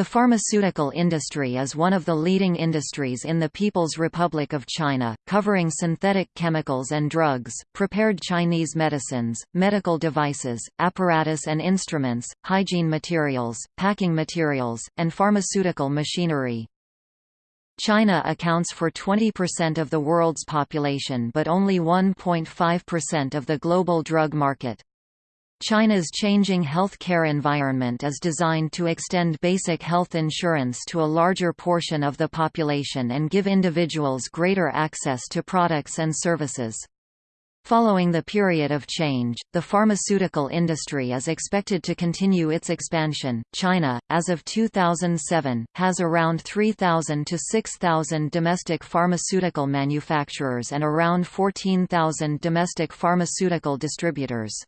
The pharmaceutical industry is one of the leading industries in the People's Republic of China, covering synthetic chemicals and drugs, prepared Chinese medicines, medical devices, apparatus and instruments, hygiene materials, packing materials, and pharmaceutical machinery. China accounts for 20% of the world's population but only 1.5% of the global drug market. China's changing healthcare environment is designed to extend basic health insurance to a larger portion of the population and give individuals greater access to products and services. Following the period of change, the pharmaceutical industry is expected to continue its expansion. China, as of 2007, has around 3,000 to 6,000 domestic pharmaceutical manufacturers and around 14,000 domestic pharmaceutical distributors.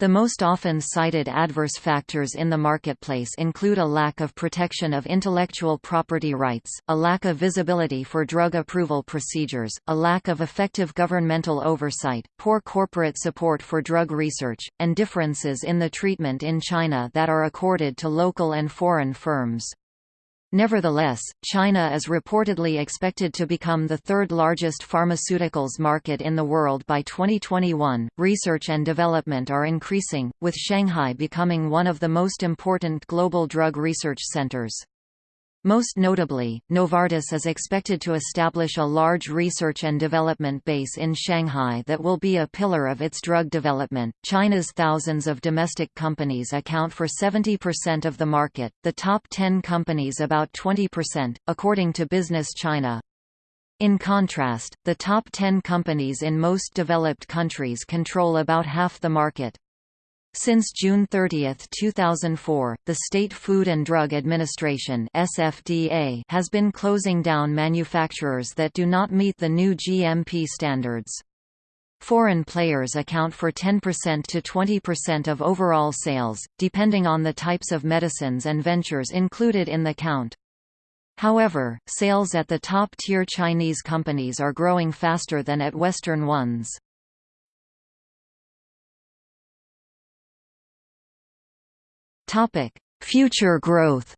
The most often cited adverse factors in the marketplace include a lack of protection of intellectual property rights, a lack of visibility for drug approval procedures, a lack of effective governmental oversight, poor corporate support for drug research, and differences in the treatment in China that are accorded to local and foreign firms. Nevertheless, China is reportedly expected to become the third largest pharmaceuticals market in the world by 2021. Research and development are increasing, with Shanghai becoming one of the most important global drug research centers. Most notably, Novartis is expected to establish a large research and development base in Shanghai that will be a pillar of its drug development. China's thousands of domestic companies account for 70% of the market, the top 10 companies about 20%, according to Business China. In contrast, the top 10 companies in most developed countries control about half the market. Since June 30, 2004, the State Food and Drug Administration (SFDA) has been closing down manufacturers that do not meet the new GMP standards. Foreign players account for 10% to 20% of overall sales, depending on the types of medicines and ventures included in the count. However, sales at the top-tier Chinese companies are growing faster than at Western ones. Topic: Future growth.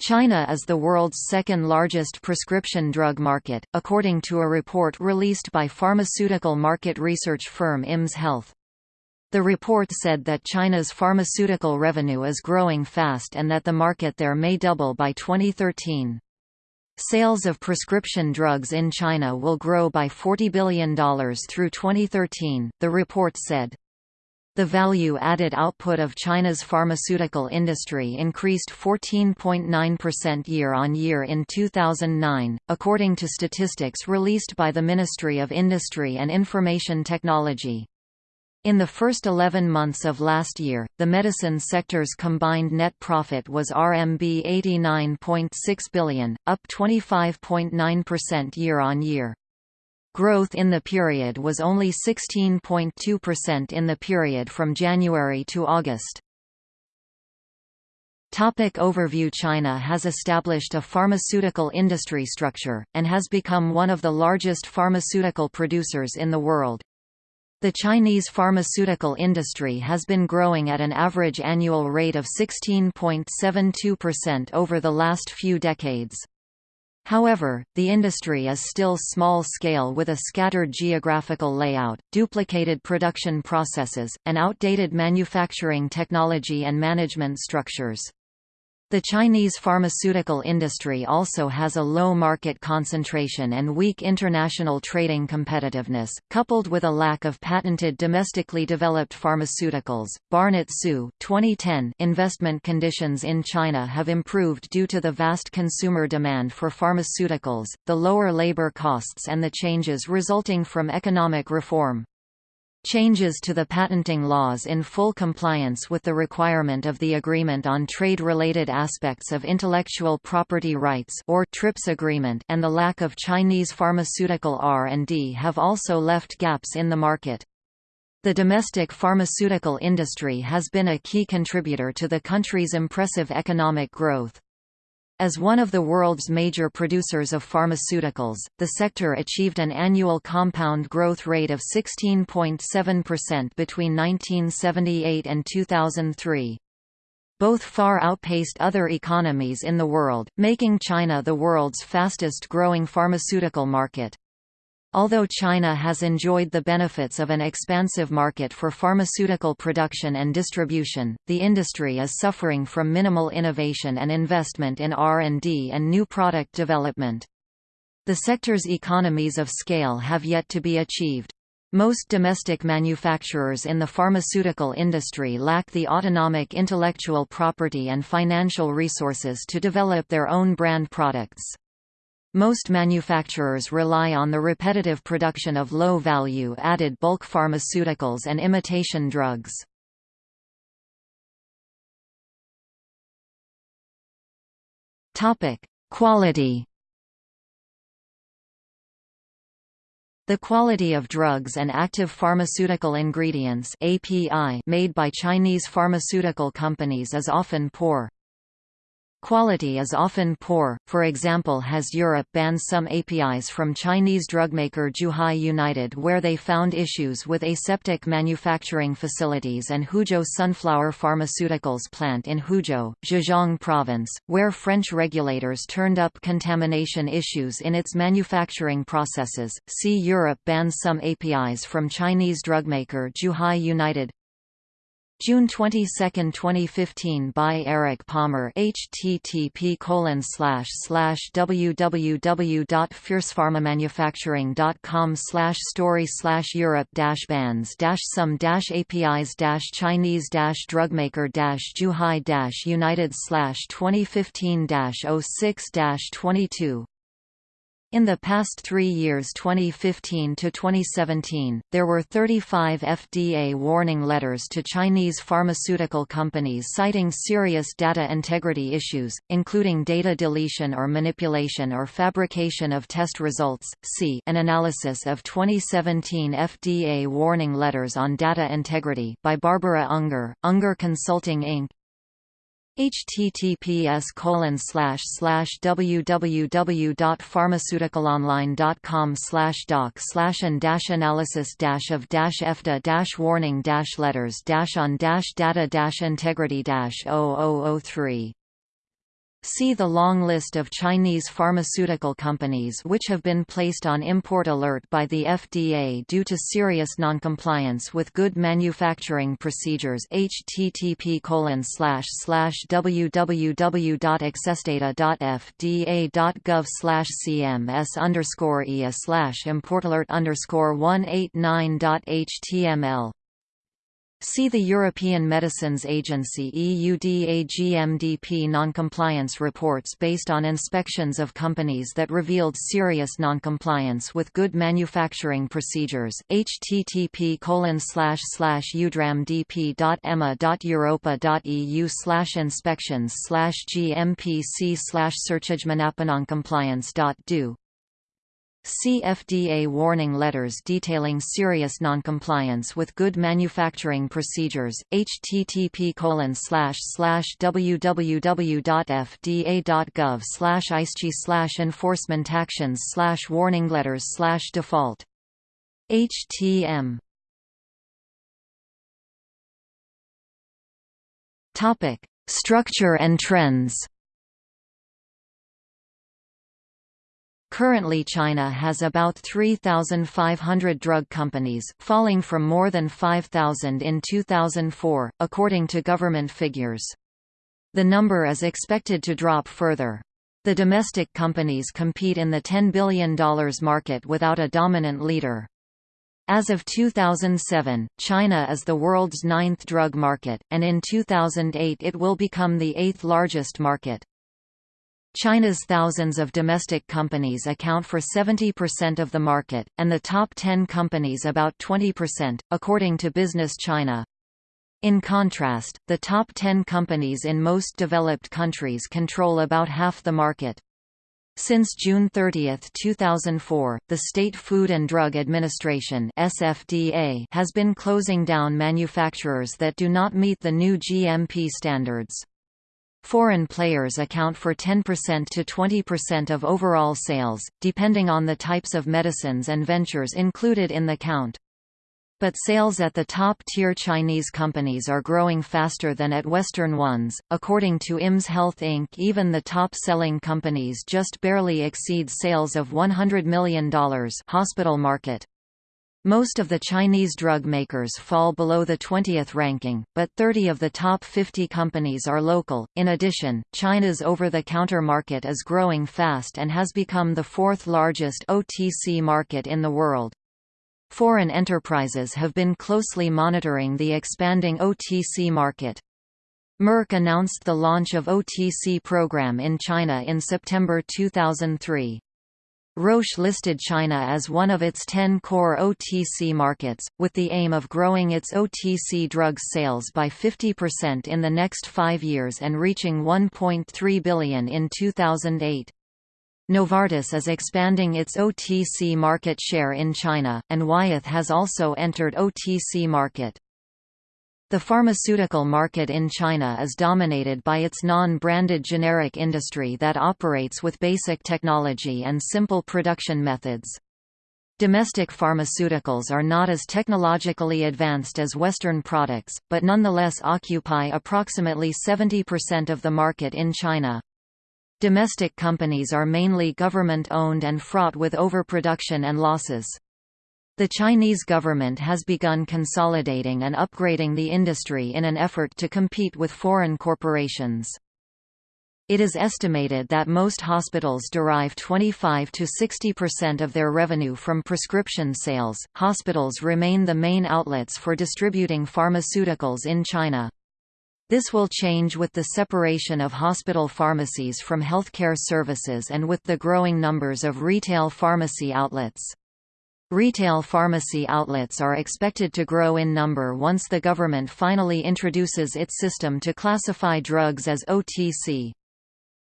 China is the world's second largest prescription drug market, according to a report released by pharmaceutical market research firm IMS Health. The report said that China's pharmaceutical revenue is growing fast and that the market there may double by 2013. Sales of prescription drugs in China will grow by $40 billion through 2013, the report said. The value-added output of China's pharmaceutical industry increased 14.9% year-on-year in 2009, according to statistics released by the Ministry of Industry and Information Technology. In the first 11 months of last year, the medicine sector's combined net profit was RMB 89.6 billion, up 25.9% year-on-year. Growth in the period was only 16.2% in the period from January to August. Topic overview China has established a pharmaceutical industry structure, and has become one of the largest pharmaceutical producers in the world. The Chinese pharmaceutical industry has been growing at an average annual rate of 16.72% over the last few decades. However, the industry is still small-scale with a scattered geographical layout, duplicated production processes, and outdated manufacturing technology and management structures. The Chinese pharmaceutical industry also has a low market concentration and weak international trading competitiveness, coupled with a lack of patented domestically developed pharmaceuticals. Barnett Su 2010 investment conditions in China have improved due to the vast consumer demand for pharmaceuticals, the lower labor costs and the changes resulting from economic reform. Changes to the patenting laws in full compliance with the requirement of the Agreement on Trade-Related Aspects of Intellectual Property Rights or TRIPS agreement and the lack of Chinese pharmaceutical R&D have also left gaps in the market. The domestic pharmaceutical industry has been a key contributor to the country's impressive economic growth. As one of the world's major producers of pharmaceuticals, the sector achieved an annual compound growth rate of 16.7% between 1978 and 2003. Both far outpaced other economies in the world, making China the world's fastest-growing pharmaceutical market. Although China has enjoyed the benefits of an expansive market for pharmaceutical production and distribution, the industry is suffering from minimal innovation and investment in R&D and new product development. The sector's economies of scale have yet to be achieved. Most domestic manufacturers in the pharmaceutical industry lack the autonomic intellectual property and financial resources to develop their own brand products. Most manufacturers rely on the repetitive production of low-value added bulk pharmaceuticals and imitation drugs. Quality The quality of drugs and active pharmaceutical ingredients API made by Chinese pharmaceutical companies is often poor. Quality is often poor, for example has Europe banned some APIs from Chinese drugmaker Zhuhai United where they found issues with aseptic manufacturing facilities and Huzhou Sunflower Pharmaceuticals plant in Huzhou, Zhejiang Province, where French regulators turned up contamination issues in its manufacturing processes. See Europe bans some APIs from Chinese drugmaker Zhuhai United June 22, 2015 by Eric Palmer http colon slash slash www.fiercepharmamanufacturing.com slash story slash Europe dash bans dash some dash APIs dash Chinese dash drugmaker dash Zhuhai dash United slash 2015 dash 06 dash 22 in the past three years 2015 to 2017, there were 35 FDA warning letters to Chinese pharmaceutical companies citing serious data integrity issues, including data deletion or manipulation or fabrication of test results. See an analysis of 2017 FDA warning letters on data integrity by Barbara Unger, Unger Consulting Inc https colon slash slash www.pharmaceuticalonline.com slash doc slash and dash analysis dash of dash EFDA dash warning dash letters dash on dash data dash integrity dash 0003 See the long list of Chinese pharmaceutical companies which have been placed on import alert by the FDA due to serious noncompliance with good manufacturing procedures http www.accessdata.fda.gov cms underscore ea slash importalert underscore 189.html See the European Medicines Agency EudraGMDP noncompliance reports based on inspections of companies that revealed serious noncompliance with good manufacturing procedures. http udramdp.ema.europa.eu slash inspections slash gmpc slash searchagenoncompliance.do See FDA warning letters detailing serious noncompliance with good manufacturing procedures. http www.fda.gov slash slash enforcement actions slash warning letters slash default. HTM Structure and trends Currently China has about 3,500 drug companies, falling from more than 5,000 in 2004, according to government figures. The number is expected to drop further. The domestic companies compete in the $10 billion market without a dominant leader. As of 2007, China is the world's ninth drug market, and in 2008 it will become the eighth largest market. China's thousands of domestic companies account for 70% of the market, and the top 10 companies about 20%, according to Business China. In contrast, the top 10 companies in most developed countries control about half the market. Since June 30, 2004, the State Food and Drug Administration (SFDA) has been closing down manufacturers that do not meet the new GMP standards. Foreign players account for 10% to 20% of overall sales, depending on the types of medicines and ventures included in the count. But sales at the top-tier Chinese companies are growing faster than at Western ones. According to IMS Health Inc., even the top-selling companies just barely exceed sales of $100 million hospital market. Most of the Chinese drug makers fall below the 20th ranking, but 30 of the top 50 companies are local. In addition, China's over-the-counter market is growing fast and has become the fourth largest OTC market in the world. Foreign enterprises have been closely monitoring the expanding OTC market. Merck announced the launch of OTC program in China in September 2003. Roche listed China as one of its 10 core OTC markets, with the aim of growing its OTC drugs sales by 50% in the next five years and reaching 1.3 billion in 2008. Novartis is expanding its OTC market share in China, and Wyeth has also entered OTC market. The pharmaceutical market in China is dominated by its non-branded generic industry that operates with basic technology and simple production methods. Domestic pharmaceuticals are not as technologically advanced as Western products, but nonetheless occupy approximately 70% of the market in China. Domestic companies are mainly government-owned and fraught with overproduction and losses. The Chinese government has begun consolidating and upgrading the industry in an effort to compete with foreign corporations. It is estimated that most hospitals derive 25 to 60% of their revenue from prescription sales. Hospitals remain the main outlets for distributing pharmaceuticals in China. This will change with the separation of hospital pharmacies from healthcare services and with the growing numbers of retail pharmacy outlets. Retail pharmacy outlets are expected to grow in number once the government finally introduces its system to classify drugs as OTC.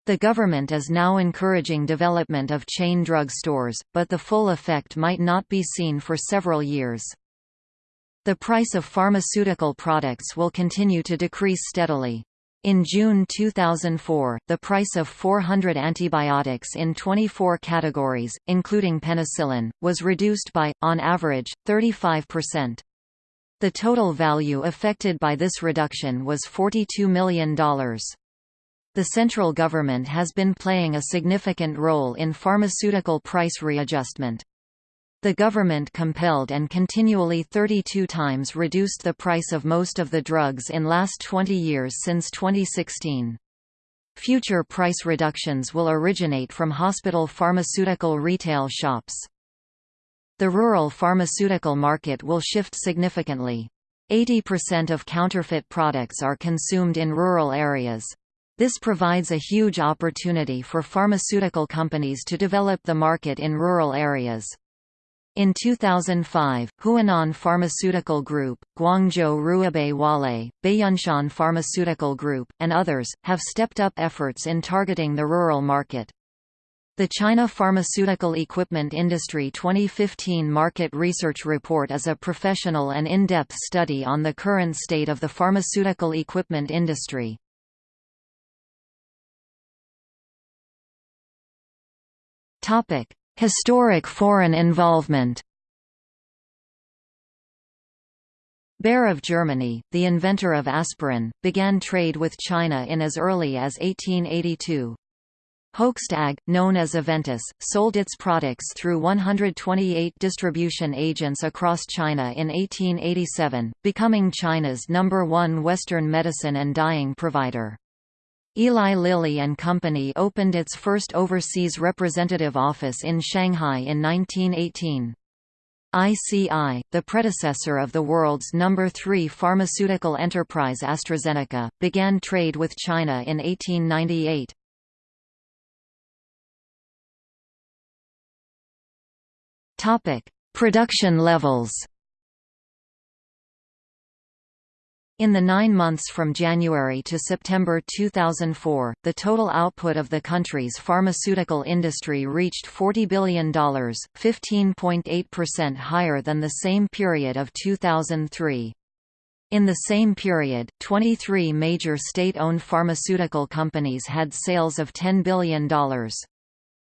The government is now encouraging development of chain drug stores, but the full effect might not be seen for several years. The price of pharmaceutical products will continue to decrease steadily. In June 2004, the price of 400 antibiotics in 24 categories, including penicillin, was reduced by, on average, 35%. The total value affected by this reduction was $42 million. The central government has been playing a significant role in pharmaceutical price readjustment. The government compelled and continually 32 times reduced the price of most of the drugs in last 20 years since 2016. Future price reductions will originate from hospital pharmaceutical retail shops. The rural pharmaceutical market will shift significantly. 80% of counterfeit products are consumed in rural areas. This provides a huge opportunity for pharmaceutical companies to develop the market in rural areas. In 2005, Huanan Pharmaceutical Group, Guangzhou Ruibei Wale, Baiyunshan Pharmaceutical Group, and others, have stepped up efforts in targeting the rural market. The China Pharmaceutical Equipment Industry 2015 Market Research Report is a professional and in-depth study on the current state of the pharmaceutical equipment industry. Topic: Historic foreign involvement Bayer of Germany, the inventor of aspirin, began trade with China in as early as 1882. Hoechst AG, known as Aventis, sold its products through 128 distribution agents across China in 1887, becoming China's number one Western medicine and dyeing provider. Eli Lilly and Company opened its first overseas representative office in Shanghai in 1918. ICI, the predecessor of the world's number 3 pharmaceutical enterprise AstraZeneca, began trade with China in 1898. Topic: Production levels. In the nine months from January to September 2004, the total output of the country's pharmaceutical industry reached $40 billion, 15.8% higher than the same period of 2003. In the same period, 23 major state-owned pharmaceutical companies had sales of $10 billion.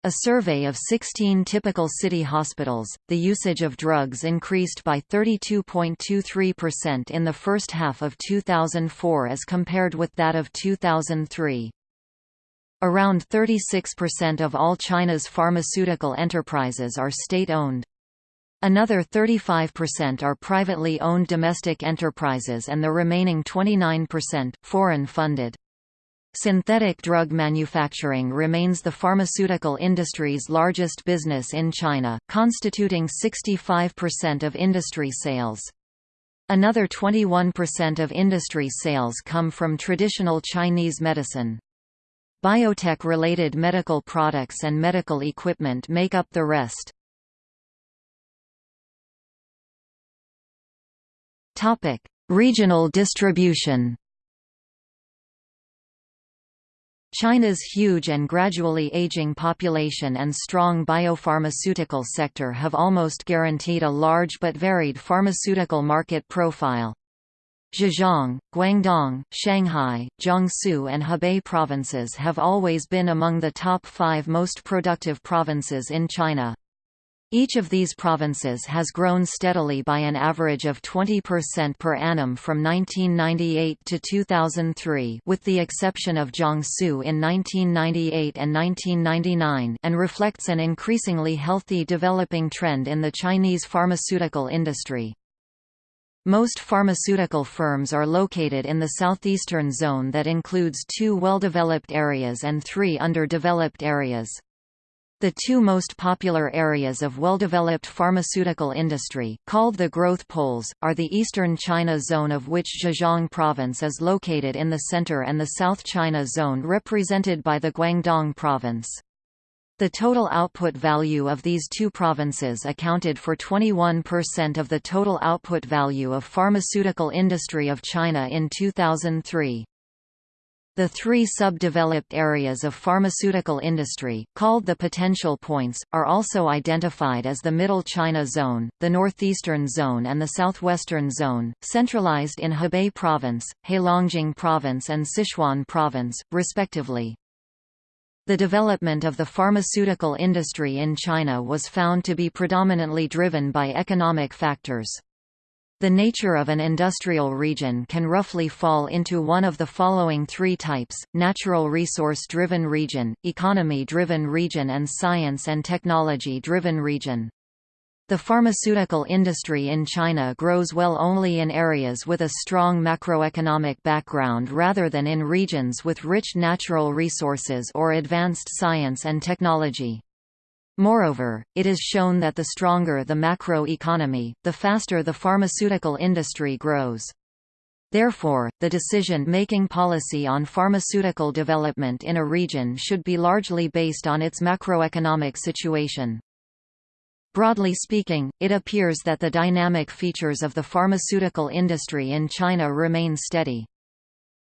A survey of 16 typical city hospitals, the usage of drugs increased by 32.23% in the first half of 2004 as compared with that of 2003. Around 36% of all China's pharmaceutical enterprises are state-owned. Another 35% are privately owned domestic enterprises and the remaining 29%, foreign-funded. Synthetic drug manufacturing remains the pharmaceutical industry's largest business in China, constituting 65% of industry sales. Another 21% of industry sales come from traditional Chinese medicine. Biotech-related medical products and medical equipment make up the rest. Regional distribution China's huge and gradually aging population and strong biopharmaceutical sector have almost guaranteed a large but varied pharmaceutical market profile. Zhejiang, Guangdong, Shanghai, Jiangsu and Hebei provinces have always been among the top five most productive provinces in China. Each of these provinces has grown steadily by an average of 20% per annum from 1998 to 2003 with the exception of Jiangsu in 1998 and 1999 and reflects an increasingly healthy developing trend in the Chinese pharmaceutical industry. Most pharmaceutical firms are located in the southeastern zone that includes two well-developed areas and three underdeveloped areas. The two most popular areas of well-developed pharmaceutical industry, called the growth poles, are the eastern China zone of which Zhejiang province is located in the center and the South China zone represented by the Guangdong province. The total output value of these two provinces accounted for 21% of the total output value of pharmaceutical industry of China in 2003. The three subdeveloped areas of pharmaceutical industry, called the potential points, are also identified as the Middle China Zone, the Northeastern Zone and the Southwestern Zone, centralized in Hebei Province, Heilongjiang Province and Sichuan Province, respectively. The development of the pharmaceutical industry in China was found to be predominantly driven by economic factors. The nature of an industrial region can roughly fall into one of the following three types, natural resource-driven region, economy-driven region and science and technology-driven region. The pharmaceutical industry in China grows well only in areas with a strong macroeconomic background rather than in regions with rich natural resources or advanced science and technology. Moreover, it is shown that the stronger the macro-economy, the faster the pharmaceutical industry grows. Therefore, the decision-making policy on pharmaceutical development in a region should be largely based on its macroeconomic situation. Broadly speaking, it appears that the dynamic features of the pharmaceutical industry in China remain steady.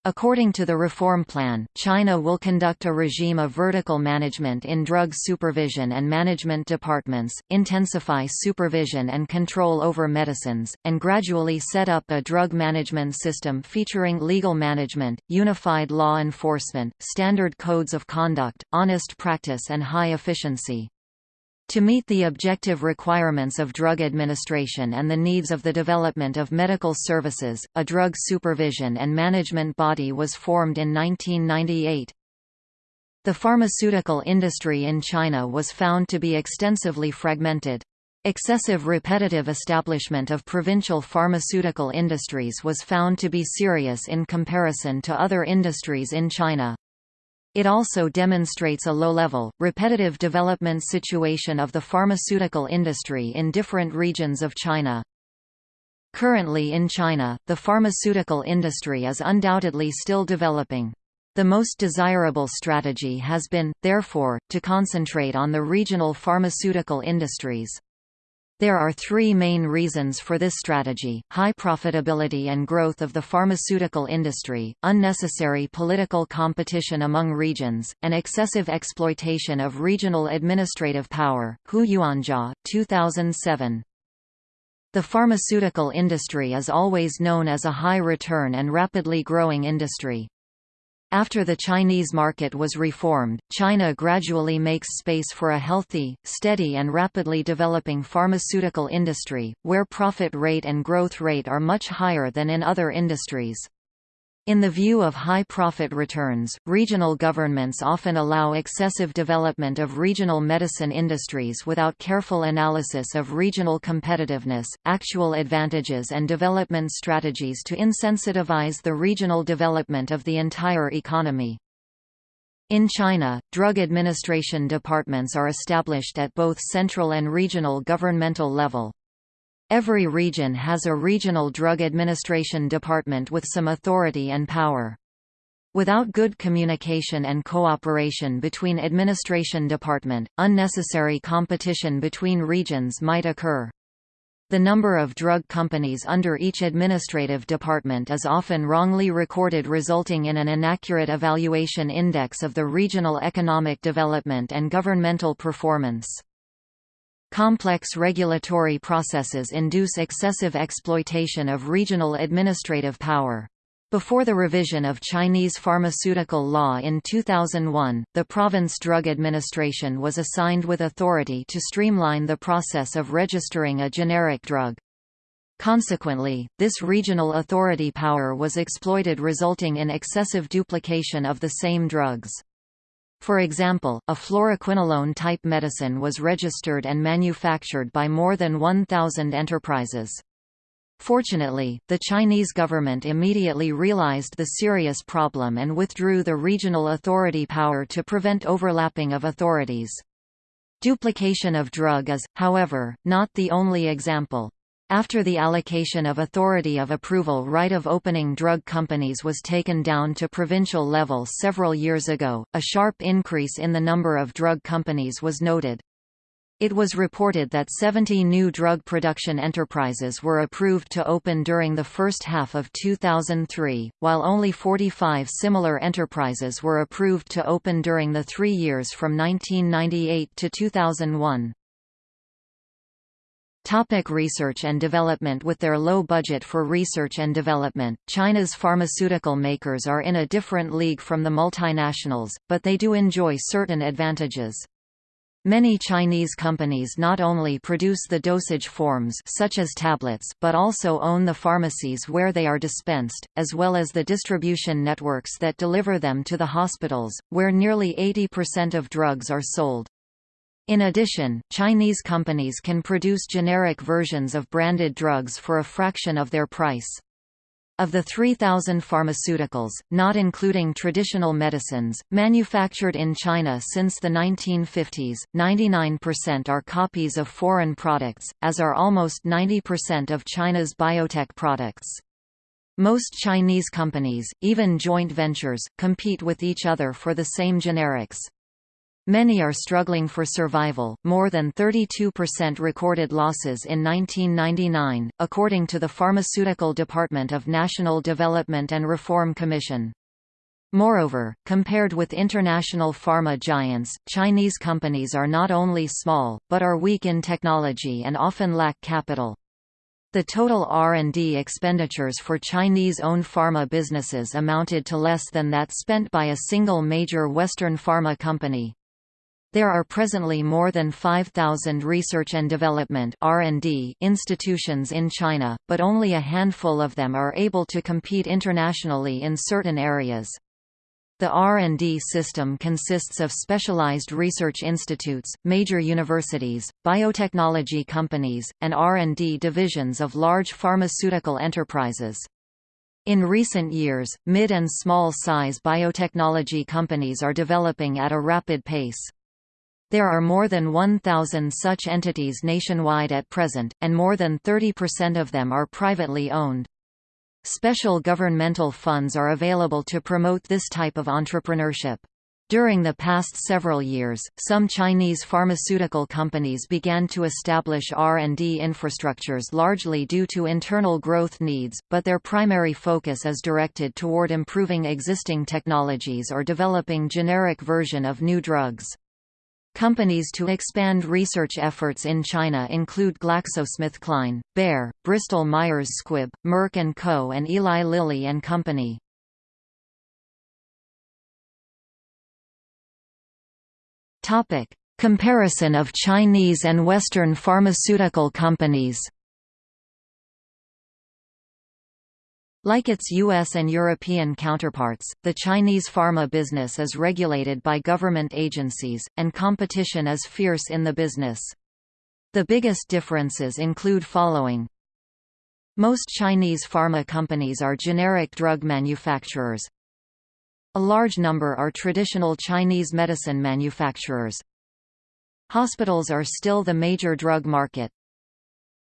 According to the reform plan, China will conduct a regime of vertical management in drug supervision and management departments, intensify supervision and control over medicines, and gradually set up a drug management system featuring legal management, unified law enforcement, standard codes of conduct, honest practice and high efficiency. To meet the objective requirements of drug administration and the needs of the development of medical services, a drug supervision and management body was formed in 1998. The pharmaceutical industry in China was found to be extensively fragmented. Excessive repetitive establishment of provincial pharmaceutical industries was found to be serious in comparison to other industries in China. It also demonstrates a low-level, repetitive development situation of the pharmaceutical industry in different regions of China. Currently in China, the pharmaceutical industry is undoubtedly still developing. The most desirable strategy has been, therefore, to concentrate on the regional pharmaceutical industries. There are three main reasons for this strategy, high profitability and growth of the pharmaceutical industry, unnecessary political competition among regions, and excessive exploitation of regional administrative power. Hu Yuanjia, 2007. The pharmaceutical industry is always known as a high-return and rapidly growing industry. After the Chinese market was reformed, China gradually makes space for a healthy, steady and rapidly developing pharmaceutical industry, where profit rate and growth rate are much higher than in other industries. In the view of high profit returns, regional governments often allow excessive development of regional medicine industries without careful analysis of regional competitiveness, actual advantages and development strategies to insensitivize the regional development of the entire economy. In China, drug administration departments are established at both central and regional governmental level. Every region has a regional drug administration department with some authority and power. Without good communication and cooperation between administration department, unnecessary competition between regions might occur. The number of drug companies under each administrative department is often wrongly recorded resulting in an inaccurate evaluation index of the regional economic development and governmental performance. Complex regulatory processes induce excessive exploitation of regional administrative power. Before the revision of Chinese pharmaceutical law in 2001, the province drug administration was assigned with authority to streamline the process of registering a generic drug. Consequently, this regional authority power was exploited resulting in excessive duplication of the same drugs. For example, a fluoroquinolone-type medicine was registered and manufactured by more than 1,000 enterprises. Fortunately, the Chinese government immediately realized the serious problem and withdrew the regional authority power to prevent overlapping of authorities. Duplication of drug is, however, not the only example. After the allocation of authority of approval right of opening drug companies was taken down to provincial level several years ago, a sharp increase in the number of drug companies was noted. It was reported that 70 new drug production enterprises were approved to open during the first half of 2003, while only 45 similar enterprises were approved to open during the three years from 1998 to 2001. Topic research and development With their low budget for research and development, China's pharmaceutical makers are in a different league from the multinationals, but they do enjoy certain advantages. Many Chinese companies not only produce the dosage forms such as tablets but also own the pharmacies where they are dispensed, as well as the distribution networks that deliver them to the hospitals, where nearly 80% of drugs are sold. In addition, Chinese companies can produce generic versions of branded drugs for a fraction of their price. Of the 3,000 pharmaceuticals, not including traditional medicines, manufactured in China since the 1950s, 99% are copies of foreign products, as are almost 90% of China's biotech products. Most Chinese companies, even joint ventures, compete with each other for the same generics. Many are struggling for survival, more than 32% recorded losses in 1999, according to the Pharmaceutical Department of National Development and Reform Commission. Moreover, compared with international pharma giants, Chinese companies are not only small, but are weak in technology and often lack capital. The total R&D expenditures for Chinese-owned pharma businesses amounted to less than that spent by a single major Western pharma company. There are presently more than 5,000 research and development institutions in China, but only a handful of them are able to compete internationally in certain areas. The R&D system consists of specialized research institutes, major universities, biotechnology companies, and R&D divisions of large pharmaceutical enterprises. In recent years, mid and small-size biotechnology companies are developing at a rapid pace. There are more than 1,000 such entities nationwide at present, and more than 30% of them are privately owned. Special governmental funds are available to promote this type of entrepreneurship. During the past several years, some Chinese pharmaceutical companies began to establish R&D infrastructures largely due to internal growth needs, but their primary focus is directed toward improving existing technologies or developing generic version of new drugs. Companies to expand research efforts in China include GlaxoSmithKline, Bayer, Bristol-Myers Squibb, Merck & Co. and Eli Lilly and Company. Comparison of Chinese and Western pharmaceutical companies Like its US and European counterparts, the Chinese pharma business is regulated by government agencies, and competition is fierce in the business. The biggest differences include following. Most Chinese pharma companies are generic drug manufacturers. A large number are traditional Chinese medicine manufacturers. Hospitals are still the major drug market,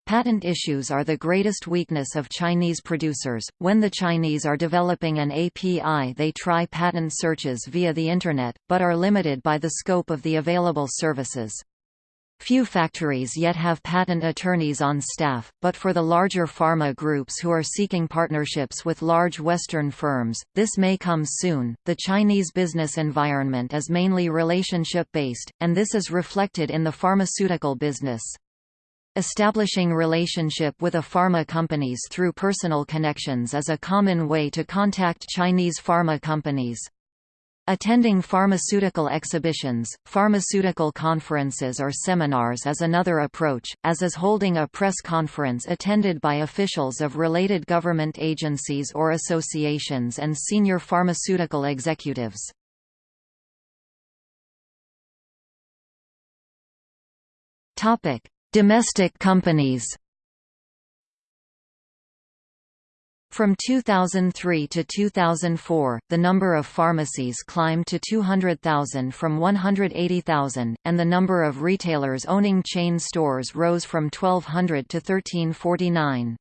Patent issues are the greatest weakness of Chinese producers. When the Chinese are developing an API, they try patent searches via the Internet, but are limited by the scope of the available services. Few factories yet have patent attorneys on staff, but for the larger pharma groups who are seeking partnerships with large Western firms, this may come soon. The Chinese business environment is mainly relationship based, and this is reflected in the pharmaceutical business. Establishing relationship with a pharma companies through personal connections is a common way to contact Chinese pharma companies. Attending pharmaceutical exhibitions, pharmaceutical conferences or seminars is another approach, as is holding a press conference attended by officials of related government agencies or associations and senior pharmaceutical executives. Topic: Domestic companies From 2003 to 2004, the number of pharmacies climbed to 200,000 from 180,000, and the number of retailers owning chain stores rose from 1,200 to 1349.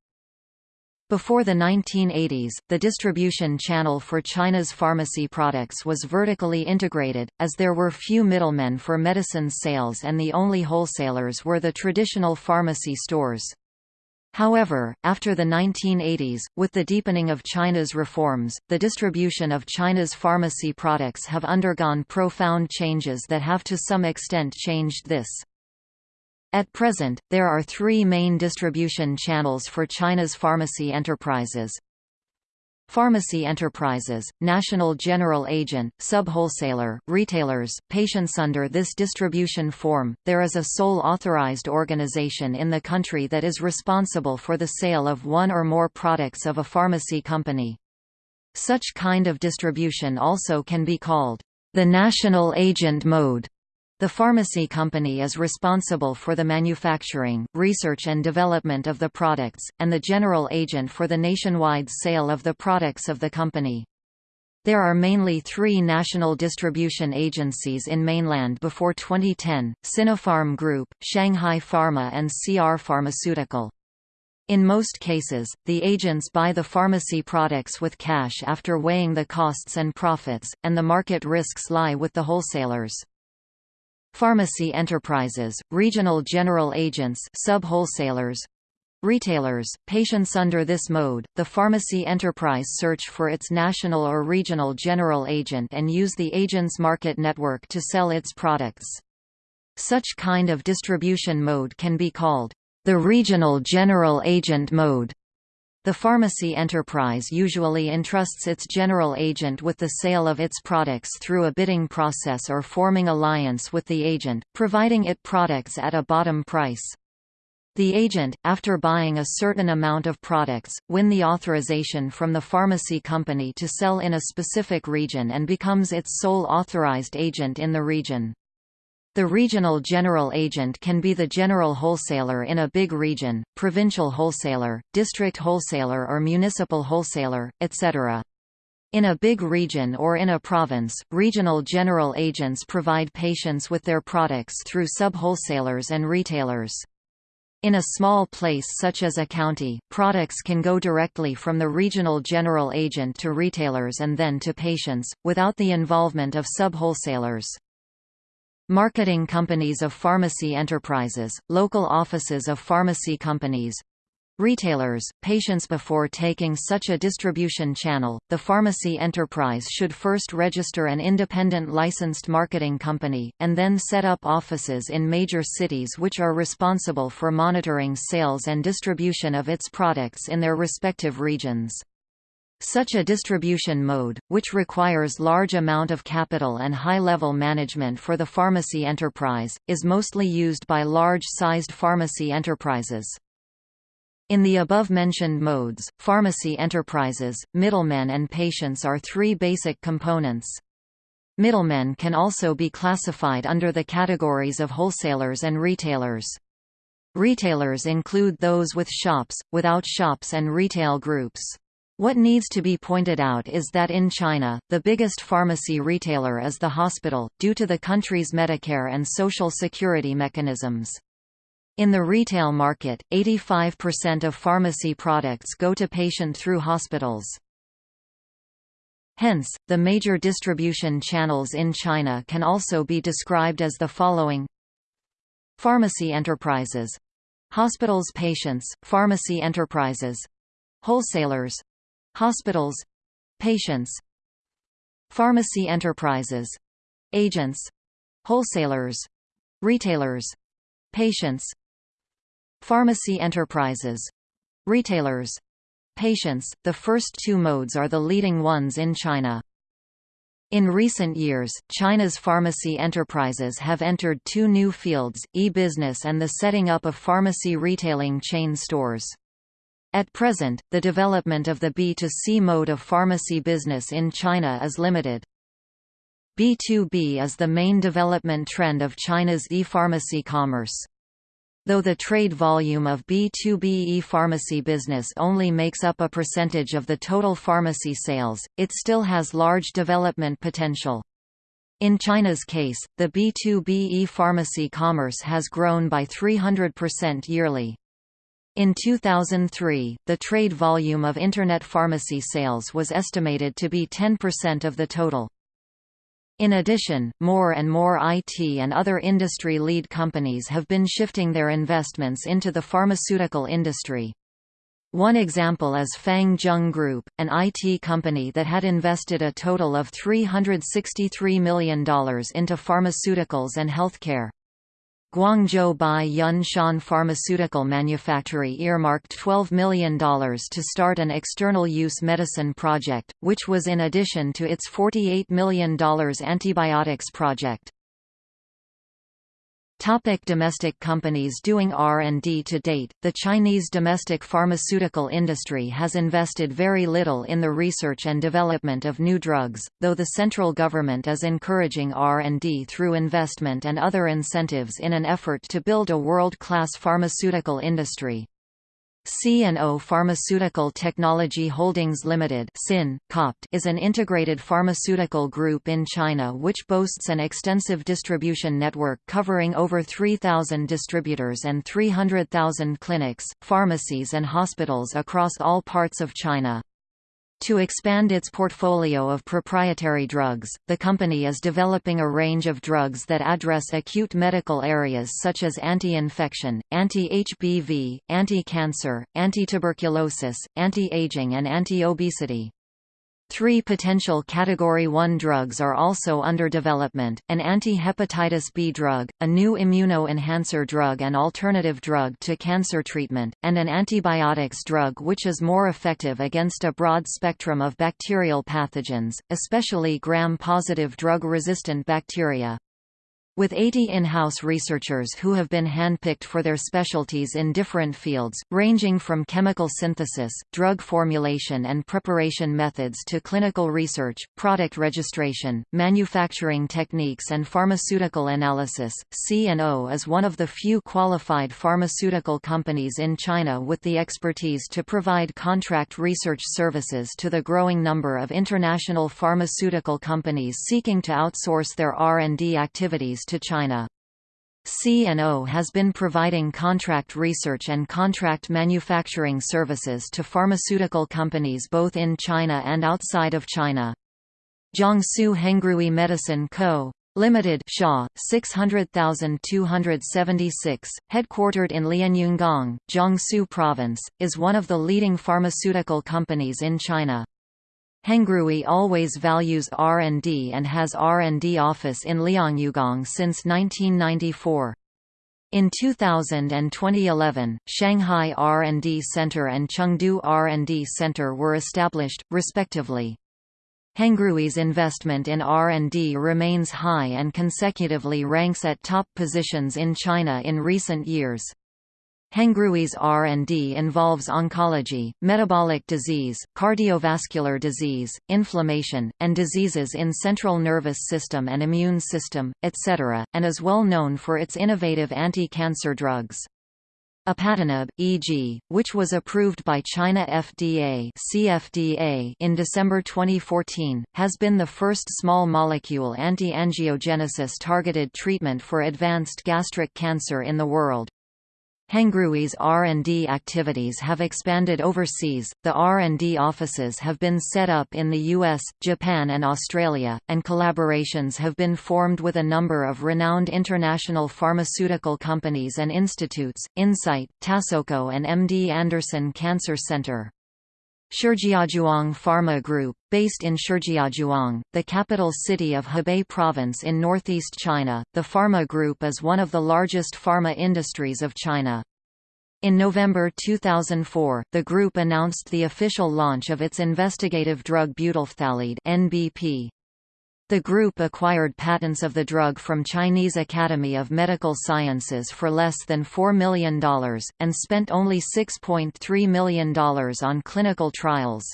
Before the 1980s, the distribution channel for China's pharmacy products was vertically integrated, as there were few middlemen for medicine sales and the only wholesalers were the traditional pharmacy stores. However, after the 1980s, with the deepening of China's reforms, the distribution of China's pharmacy products have undergone profound changes that have to some extent changed this. At present, there are three main distribution channels for China's pharmacy enterprises. Pharmacy enterprises, national general agent, sub-wholesaler, retailers, patients under this distribution form, there is a sole authorized organization in the country that is responsible for the sale of one or more products of a pharmacy company. Such kind of distribution also can be called the national agent mode. The pharmacy company is responsible for the manufacturing, research and development of the products, and the general agent for the nationwide sale of the products of the company. There are mainly three national distribution agencies in mainland before 2010, Sinopharm Group, Shanghai Pharma and CR Pharmaceutical. In most cases, the agents buy the pharmacy products with cash after weighing the costs and profits, and the market risks lie with the wholesalers. Pharmacy enterprises, regional general agents sub-wholesalers, Retailers, patients under this mode, the pharmacy enterprise search for its national or regional general agent and use the agent's market network to sell its products. Such kind of distribution mode can be called the regional general agent mode. The pharmacy enterprise usually entrusts its general agent with the sale of its products through a bidding process or forming alliance with the agent, providing it products at a bottom price. The agent, after buying a certain amount of products, win the authorization from the pharmacy company to sell in a specific region and becomes its sole authorized agent in the region. The regional general agent can be the general wholesaler in a big region, provincial wholesaler, district wholesaler or municipal wholesaler, etc. In a big region or in a province, regional general agents provide patients with their products through sub-wholesalers and retailers. In a small place such as a county, products can go directly from the regional general agent to retailers and then to patients, without the involvement of sub-wholesalers. Marketing companies of pharmacy enterprises, local offices of pharmacy companies, Retailers, patients Before taking such a distribution channel, the pharmacy enterprise should first register an independent licensed marketing company, and then set up offices in major cities which are responsible for monitoring sales and distribution of its products in their respective regions. Such a distribution mode, which requires large amount of capital and high-level management for the pharmacy enterprise, is mostly used by large-sized pharmacy enterprises. In the above-mentioned modes, pharmacy enterprises, middlemen and patients are three basic components. Middlemen can also be classified under the categories of wholesalers and retailers. Retailers include those with shops, without shops and retail groups. What needs to be pointed out is that in China, the biggest pharmacy retailer is the hospital, due to the country's Medicare and Social Security mechanisms. In the retail market, 85% of pharmacy products go to patient through hospitals. Hence, the major distribution channels in China can also be described as the following Pharmacy enterprises Hospitals patients, pharmacy enterprises Wholesalers Hospitals Patients Pharmacy enterprises Agents Wholesalers Retailers Patients Pharmacy enterprises retailers patients, the first two modes are the leading ones in China. In recent years, China's pharmacy enterprises have entered two new fields, e-business and the setting up of pharmacy retailing chain stores. At present, the development of the B2C mode of pharmacy business in China is limited. B2B is the main development trend of China's e-pharmacy commerce. Though the trade volume of B2B e-pharmacy business only makes up a percentage of the total pharmacy sales, it still has large development potential. In China's case, the B2B e-pharmacy commerce has grown by 300% yearly. In 2003, the trade volume of Internet pharmacy sales was estimated to be 10% of the total. In addition, more and more IT and other industry lead companies have been shifting their investments into the pharmaceutical industry. One example is Fang Zheng Group, an IT company that had invested a total of $363 million into pharmaceuticals and healthcare. Guangzhou Bai Pharmaceutical Manufactory earmarked $12 million to start an external use medicine project, which was in addition to its $48 million antibiotics project. Topic domestic companies doing R&D To date, the Chinese domestic pharmaceutical industry has invested very little in the research and development of new drugs, though the central government is encouraging R&D through investment and other incentives in an effort to build a world-class pharmaceutical industry. C&O Pharmaceutical Technology Holdings Limited is an integrated pharmaceutical group in China which boasts an extensive distribution network covering over 3,000 distributors and 300,000 clinics, pharmacies and hospitals across all parts of China. To expand its portfolio of proprietary drugs, the company is developing a range of drugs that address acute medical areas such as anti-infection, anti-HBV, anti-cancer, anti-tuberculosis, anti-aging and anti-obesity. Three potential Category 1 drugs are also under development, an anti-hepatitis B drug, a new immuno-enhancer drug and alternative drug to cancer treatment, and an antibiotics drug which is more effective against a broad spectrum of bacterial pathogens, especially gram-positive drug-resistant bacteria. With 80 in-house researchers who have been handpicked for their specialties in different fields, ranging from chemical synthesis, drug formulation and preparation methods to clinical research, product registration, manufacturing techniques and pharmaceutical analysis, C&O is one of the few qualified pharmaceutical companies in China with the expertise to provide contract research services to the growing number of international pharmaceutical companies seeking to outsource their R&D activities to China. C&O has been providing contract research and contract manufacturing services to pharmaceutical companies both in China and outside of China. Jiangsu Hengrui Medicine Co. Limited Shaw, 600,276, headquartered in Lianyungang, Jiangsu Province, is one of the leading pharmaceutical companies in China. Hengrui always values R&D and has R&D office in Lianyungang since 1994. In 2000 and 2011, Shanghai R&D Center and Chengdu R&D Center were established, respectively. Hengrui's investment in R&D remains high and consecutively ranks at top positions in China in recent years. Hengrui's R&D involves oncology, metabolic disease, cardiovascular disease, inflammation, and diseases in central nervous system and immune system, etc., and is well known for its innovative anti-cancer drugs. Apatinib, e.g., which was approved by China FDA CFDA in December 2014, has been the first small molecule anti-angiogenesis targeted treatment for advanced gastric cancer in the world. Hengrui's R&D activities have expanded overseas, the R&D offices have been set up in the US, Japan and Australia, and collaborations have been formed with a number of renowned international pharmaceutical companies and institutes, Incyte, Tassoco and MD Anderson Cancer Center. Shijiazhuang Pharma Group, based in Shijiazhuang, the capital city of Hebei Province in northeast China, the pharma group is one of the largest pharma industries of China. In November 2004, the group announced the official launch of its investigative drug butylphthalide (NBP). The group acquired patents of the drug from Chinese Academy of Medical Sciences for less than $4 million, and spent only $6.3 million on clinical trials.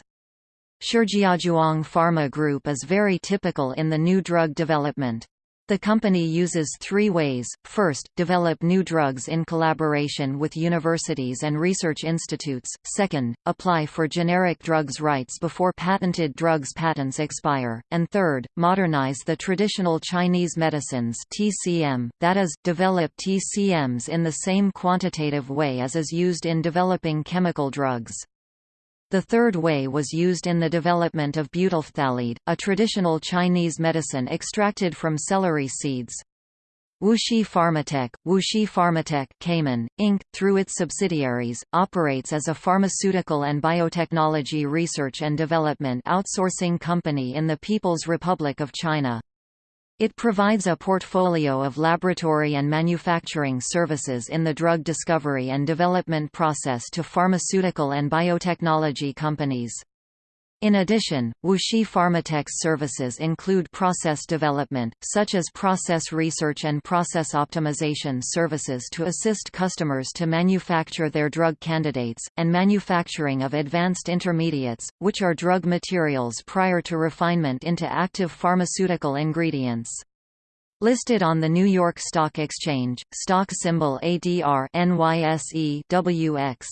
Shijiazhuang Pharma Group is very typical in the new drug development. The company uses three ways, first, develop new drugs in collaboration with universities and research institutes, second, apply for generic drugs rights before patented drugs patents expire, and third, modernize the traditional Chinese medicines TCM, that is, develop TCMs in the same quantitative way as is used in developing chemical drugs. The third way was used in the development of butylphthalide, a traditional Chinese medicine extracted from celery seeds. Wuxi Pharmatech, Wuxi Pharmatech Cayman, Inc., through its subsidiaries, operates as a pharmaceutical and biotechnology research and development outsourcing company in the People's Republic of China. It provides a portfolio of laboratory and manufacturing services in the drug discovery and development process to pharmaceutical and biotechnology companies. In addition, Wuxi Pharmatech's services include process development, such as process research and process optimization services to assist customers to manufacture their drug candidates, and manufacturing of advanced intermediates, which are drug materials prior to refinement into active pharmaceutical ingredients. Listed on the New York Stock Exchange, stock symbol ADR NYSE WX.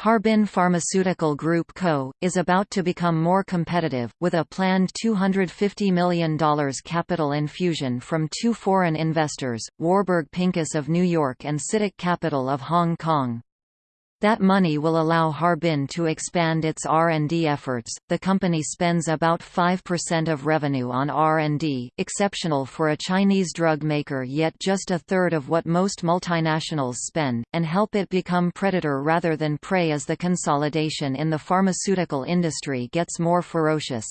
Harbin Pharmaceutical Group Co., is about to become more competitive, with a planned $250 million capital infusion from two foreign investors, Warburg Pincus of New York and CITIC Capital of Hong Kong. That money will allow Harbin to expand its R&D efforts. The company spends about 5% of revenue on R&D, exceptional for a Chinese drug maker yet just a third of what most multinationals spend, and help it become predator rather than prey as the consolidation in the pharmaceutical industry gets more ferocious.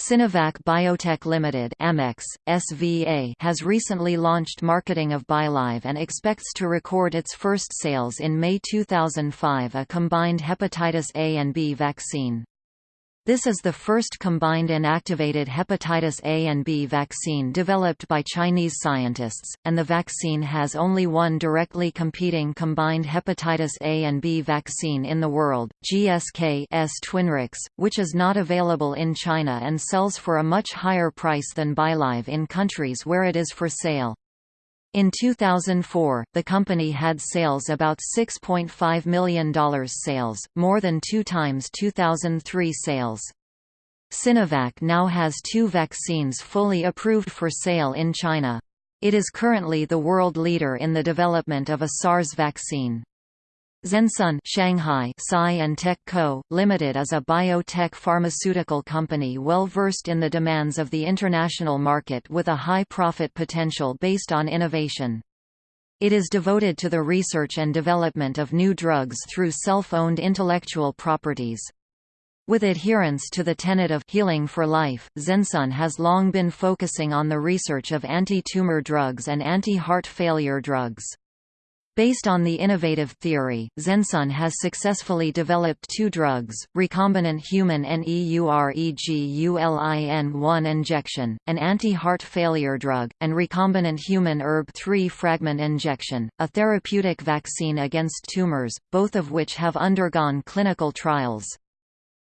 Sinovac Biotech Limited Amex, SVA has recently launched marketing of BiLive and expects to record its first sales in May 2005 a combined hepatitis A and B vaccine. This is the first combined inactivated hepatitis A and B vaccine developed by Chinese scientists, and the vaccine has only one directly competing combined hepatitis A and B vaccine in the world, GSK's Twinrix, which is not available in China and sells for a much higher price than BiLive in countries where it is for sale. In 2004, the company had sales about $6.5 million sales, more than two times 2003 sales. Sinovac now has two vaccines fully approved for sale in China. It is currently the world leader in the development of a SARS vaccine. Zensun Shanghai Sci and Tech Co., Limited is a biotech pharmaceutical company well versed in the demands of the international market with a high profit potential based on innovation. It is devoted to the research and development of new drugs through self-owned intellectual properties. With adherence to the tenet of healing for life, Zensun has long been focusing on the research of anti-tumor drugs and anti-heart failure drugs. Based on the innovative theory, Zensun has successfully developed two drugs, recombinant human NEUREGULIN-1 injection, an anti-heart failure drug, and recombinant human ERB3 fragment injection, a therapeutic vaccine against tumors, both of which have undergone clinical trials.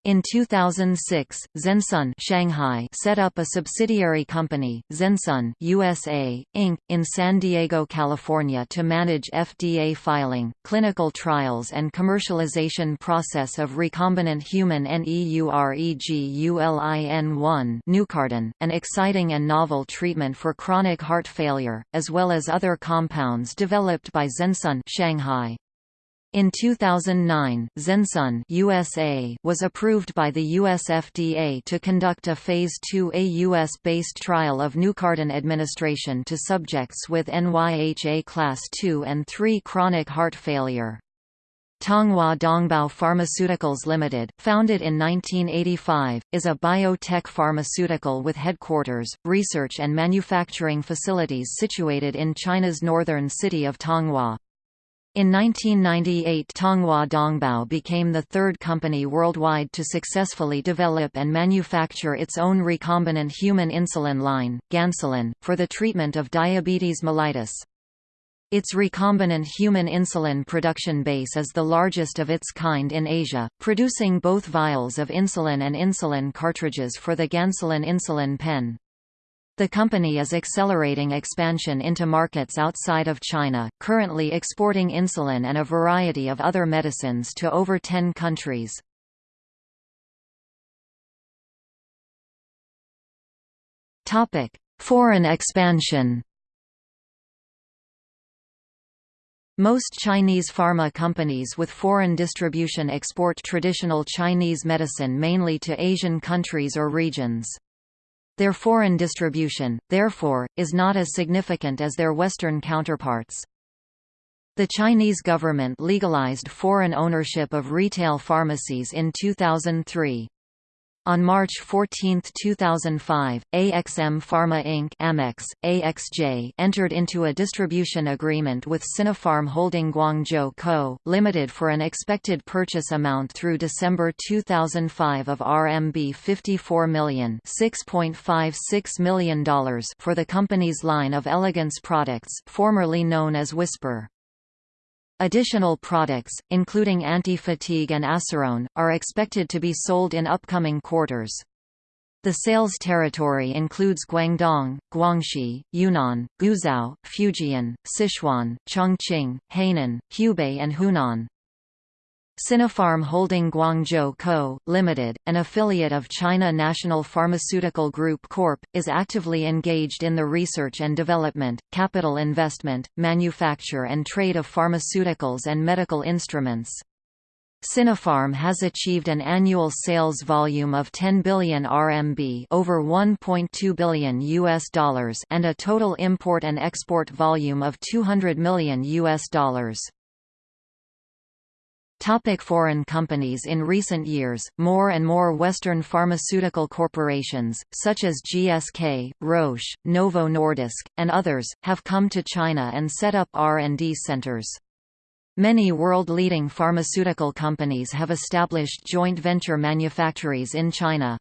In 2006, Zensun Shanghai set up a subsidiary company, Zensun USA, Inc., in San Diego, California to manage FDA filing, clinical trials and commercialization process of recombinant human NEUREGULIN-1 Neucardin, an exciting and novel treatment for chronic heart failure, as well as other compounds developed by Zensun Shanghai. In 2009, Zensun USA was approved by the US FDA to conduct a Phase 2A US-based trial of Neucardin administration to subjects with NYHA Class II and III chronic heart failure. Tonghua Dongbao Pharmaceuticals Limited, founded in 1985, is a biotech pharmaceutical with headquarters, research and manufacturing facilities situated in China's northern city of Tonghua. In 1998 Tonghua Dongbao became the third company worldwide to successfully develop and manufacture its own recombinant human insulin line, Gansulin, for the treatment of diabetes mellitus. Its recombinant human insulin production base is the largest of its kind in Asia, producing both vials of insulin and insulin cartridges for the Gansulin insulin pen. The company is accelerating expansion into markets outside of China, currently exporting insulin and a variety of other medicines to over 10 countries. Foreign expansion Most Chinese pharma companies with foreign distribution export traditional Chinese medicine mainly to Asian countries or regions. Their foreign distribution, therefore, is not as significant as their Western counterparts. The Chinese government legalized foreign ownership of retail pharmacies in 2003. On March 14, 2005, AXM Pharma Inc. Amex, AXJ entered into a distribution agreement with Sinopharm Holding Guangzhou Co., Limited for an expected purchase amount through December 2005 of RMB 54 million $6.56 million for the company's line of elegance products formerly known as Whisper. Additional products, including anti-fatigue and Acerone, are expected to be sold in upcoming quarters. The sales territory includes Guangdong, Guangxi, Yunnan, Guizhou, Fujian, Sichuan, Chongqing, Hainan, Hubei and Hunan. Sinopharm Holding Guangzhou Co., Limited, an affiliate of China National Pharmaceutical Group Corp., is actively engaged in the research and development, capital investment, manufacture and trade of pharmaceuticals and medical instruments. Sinopharm has achieved an annual sales volume of 10 billion RMB over 1.2 billion US dollars and a total import and export volume of 200 million US dollars. Topic foreign companies In recent years, more and more Western pharmaceutical corporations, such as GSK, Roche, Novo Nordisk, and others, have come to China and set up R&D centers. Many world-leading pharmaceutical companies have established joint venture manufactories in China.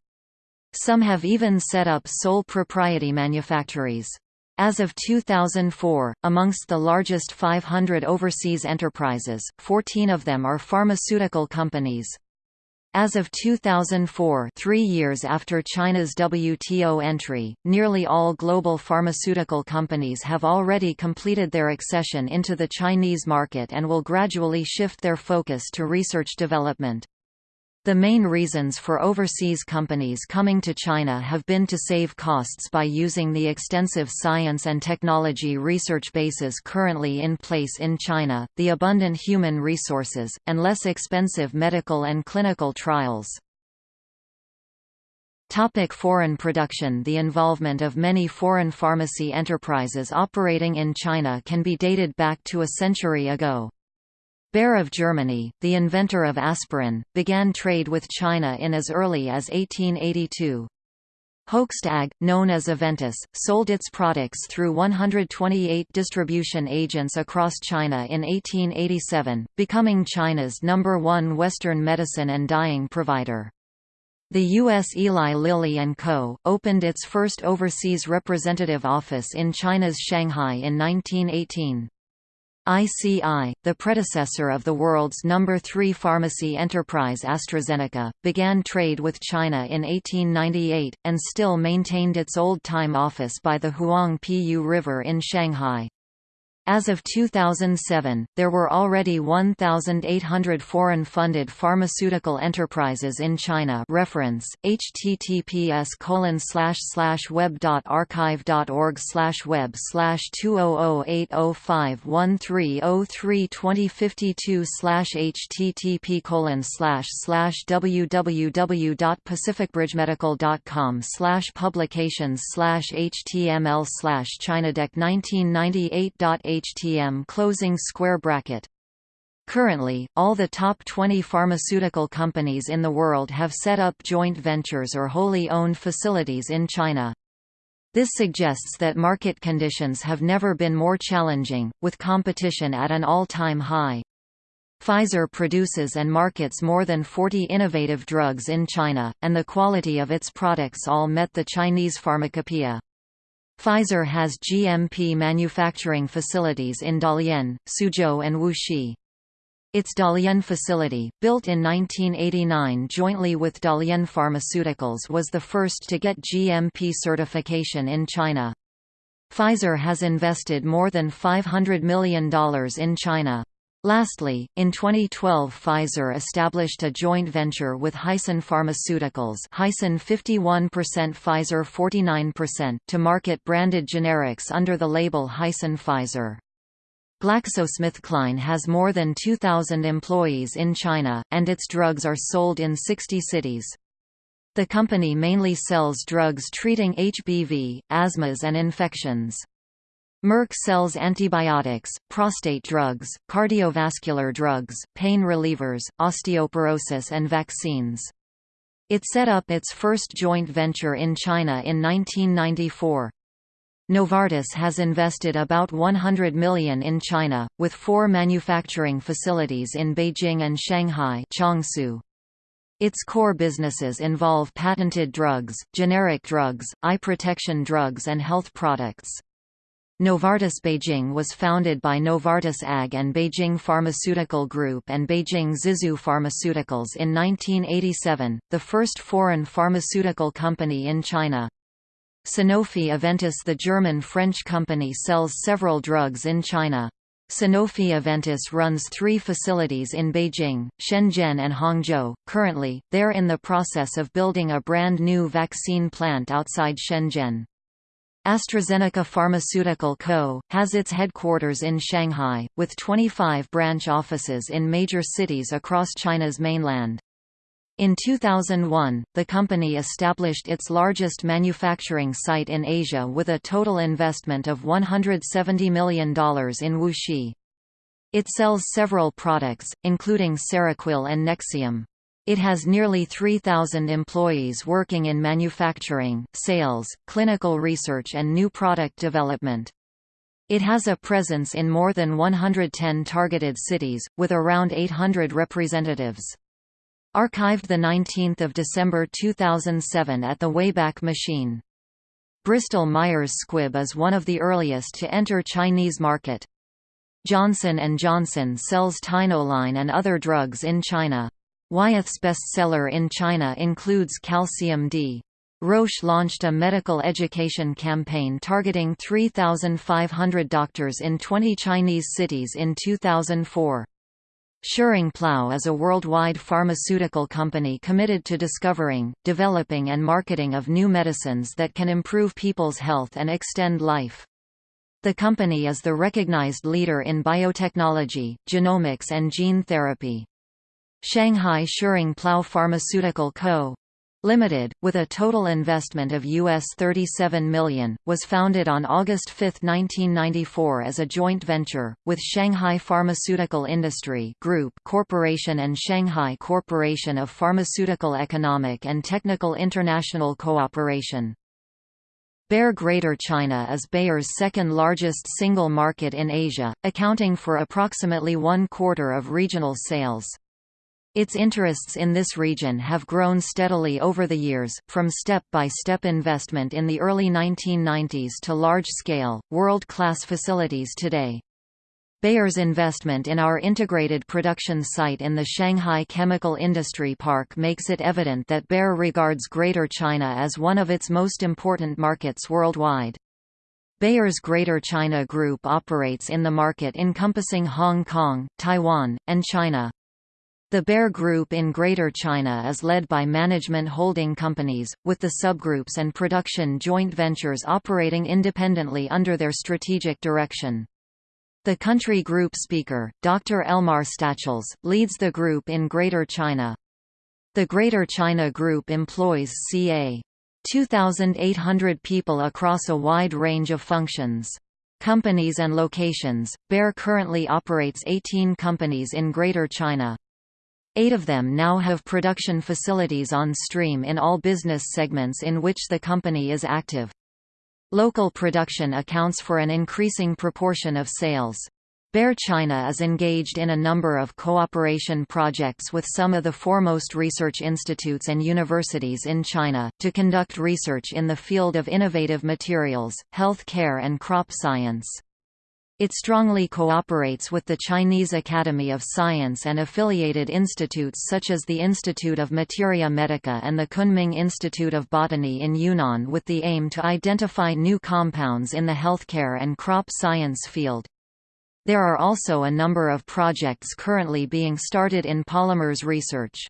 Some have even set up sole propriety manufactories. As of 2004, amongst the largest 500 overseas enterprises, 14 of them are pharmaceutical companies. As of 2004 three years after China's WTO entry, nearly all global pharmaceutical companies have already completed their accession into the Chinese market and will gradually shift their focus to research development. The main reasons for overseas companies coming to China have been to save costs by using the extensive science and technology research bases currently in place in China, the abundant human resources, and less expensive medical and clinical trials. Topic foreign production The involvement of many foreign pharmacy enterprises operating in China can be dated back to a century ago. Bayer of Germany, the inventor of aspirin, began trade with China in as early as 1882. Hoechst AG, known as Aventis, sold its products through 128 distribution agents across China in 1887, becoming China's number one Western medicine and dyeing provider. The U.S. Eli Lilly & Co., opened its first overseas representative office in China's Shanghai in 1918. ICI, the predecessor of the world's number 3 pharmacy enterprise AstraZeneca, began trade with China in 1898, and still maintained its old-time office by the Huang Pu River in Shanghai. As of 2007, there were already 1,800 foreign-funded pharmaceutical enterprises in China. Reference: https web.archive.org web 200805130032052 http www.pacificbridgemedical.com publications html Chinadeck 1998 htm closing square bracket. Currently, all the top 20 pharmaceutical companies in the world have set up joint ventures or wholly owned facilities in China. This suggests that market conditions have never been more challenging, with competition at an all-time high. Pfizer produces and markets more than 40 innovative drugs in China, and the quality of its products all met the Chinese pharmacopoeia. Pfizer has GMP manufacturing facilities in Dalian, Suzhou and Wuxi. Its Dalian facility, built in 1989 jointly with Dalian Pharmaceuticals was the first to get GMP certification in China. Pfizer has invested more than $500 million in China. Lastly, in 2012 Pfizer established a joint venture with Hisun Pharmaceuticals Hisun 51% Pfizer 49% to market branded generics under the label Hisun Pfizer. GlaxoSmithKline has more than 2,000 employees in China, and its drugs are sold in 60 cities. The company mainly sells drugs treating HBV, asthmas and infections. Merck sells antibiotics, prostate drugs, cardiovascular drugs, pain relievers, osteoporosis and vaccines. It set up its first joint venture in China in 1994. Novartis has invested about 100 million in China, with four manufacturing facilities in Beijing and Shanghai Changshu. Its core businesses involve patented drugs, generic drugs, eye protection drugs and health products. Novartis Beijing was founded by Novartis AG and Beijing Pharmaceutical Group and Beijing Zizhu Pharmaceuticals in 1987, the first foreign pharmaceutical company in China. Sanofi Aventis The German-French company sells several drugs in China. Sanofi Aventis runs three facilities in Beijing, Shenzhen and Hangzhou. Currently, they're in the process of building a brand new vaccine plant outside Shenzhen. AstraZeneca Pharmaceutical Co., has its headquarters in Shanghai, with 25 branch offices in major cities across China's mainland. In 2001, the company established its largest manufacturing site in Asia with a total investment of $170 million in Wuxi. It sells several products, including Seroquel and Nexium. It has nearly 3,000 employees working in manufacturing, sales, clinical research and new product development. It has a presence in more than 110 targeted cities, with around 800 representatives. Archived 19 December 2007 at the Wayback Machine. Bristol Myers Squibb is one of the earliest to enter Chinese market. Johnson & Johnson sells Tynoline and other drugs in China. Wyeth's bestseller in China includes Calcium D. Roche launched a medical education campaign targeting 3,500 doctors in 20 Chinese cities in 2004. Schering-Plough is a worldwide pharmaceutical company committed to discovering, developing and marketing of new medicines that can improve people's health and extend life. The company is the recognized leader in biotechnology, genomics and gene therapy. Shanghai Schering-Plough Pharmaceutical Co. Limited, with a total investment of US 37 million, was founded on August 5, 1994 as a joint venture, with Shanghai Pharmaceutical Industry Group Corporation and Shanghai Corporation of Pharmaceutical Economic and Technical International Cooperation. Bayer Greater China is Bayer's second largest single market in Asia, accounting for approximately one quarter of regional sales. Its interests in this region have grown steadily over the years, from step-by-step -step investment in the early 1990s to large-scale, world-class facilities today. Bayer's investment in our integrated production site in the Shanghai Chemical Industry Park makes it evident that Bayer regards Greater China as one of its most important markets worldwide. Bayer's Greater China Group operates in the market encompassing Hong Kong, Taiwan, and China. The Bayer Group in Greater China is led by management holding companies, with the subgroups and production joint ventures operating independently under their strategic direction. The country group speaker, Dr. Elmar Stachels, leads the group in Greater China. The Greater China Group employs ca. 2,800 people across a wide range of functions. Companies and locations, Bayer currently operates 18 companies in Greater China. Eight of them now have production facilities on stream in all business segments in which the company is active. Local production accounts for an increasing proportion of sales. Bayer China is engaged in a number of cooperation projects with some of the foremost research institutes and universities in China, to conduct research in the field of innovative materials, health care and crop science. It strongly cooperates with the Chinese Academy of Science and affiliated institutes such as the Institute of Materia Medica and the Kunming Institute of Botany in Yunnan with the aim to identify new compounds in the healthcare and crop science field. There are also a number of projects currently being started in polymers research.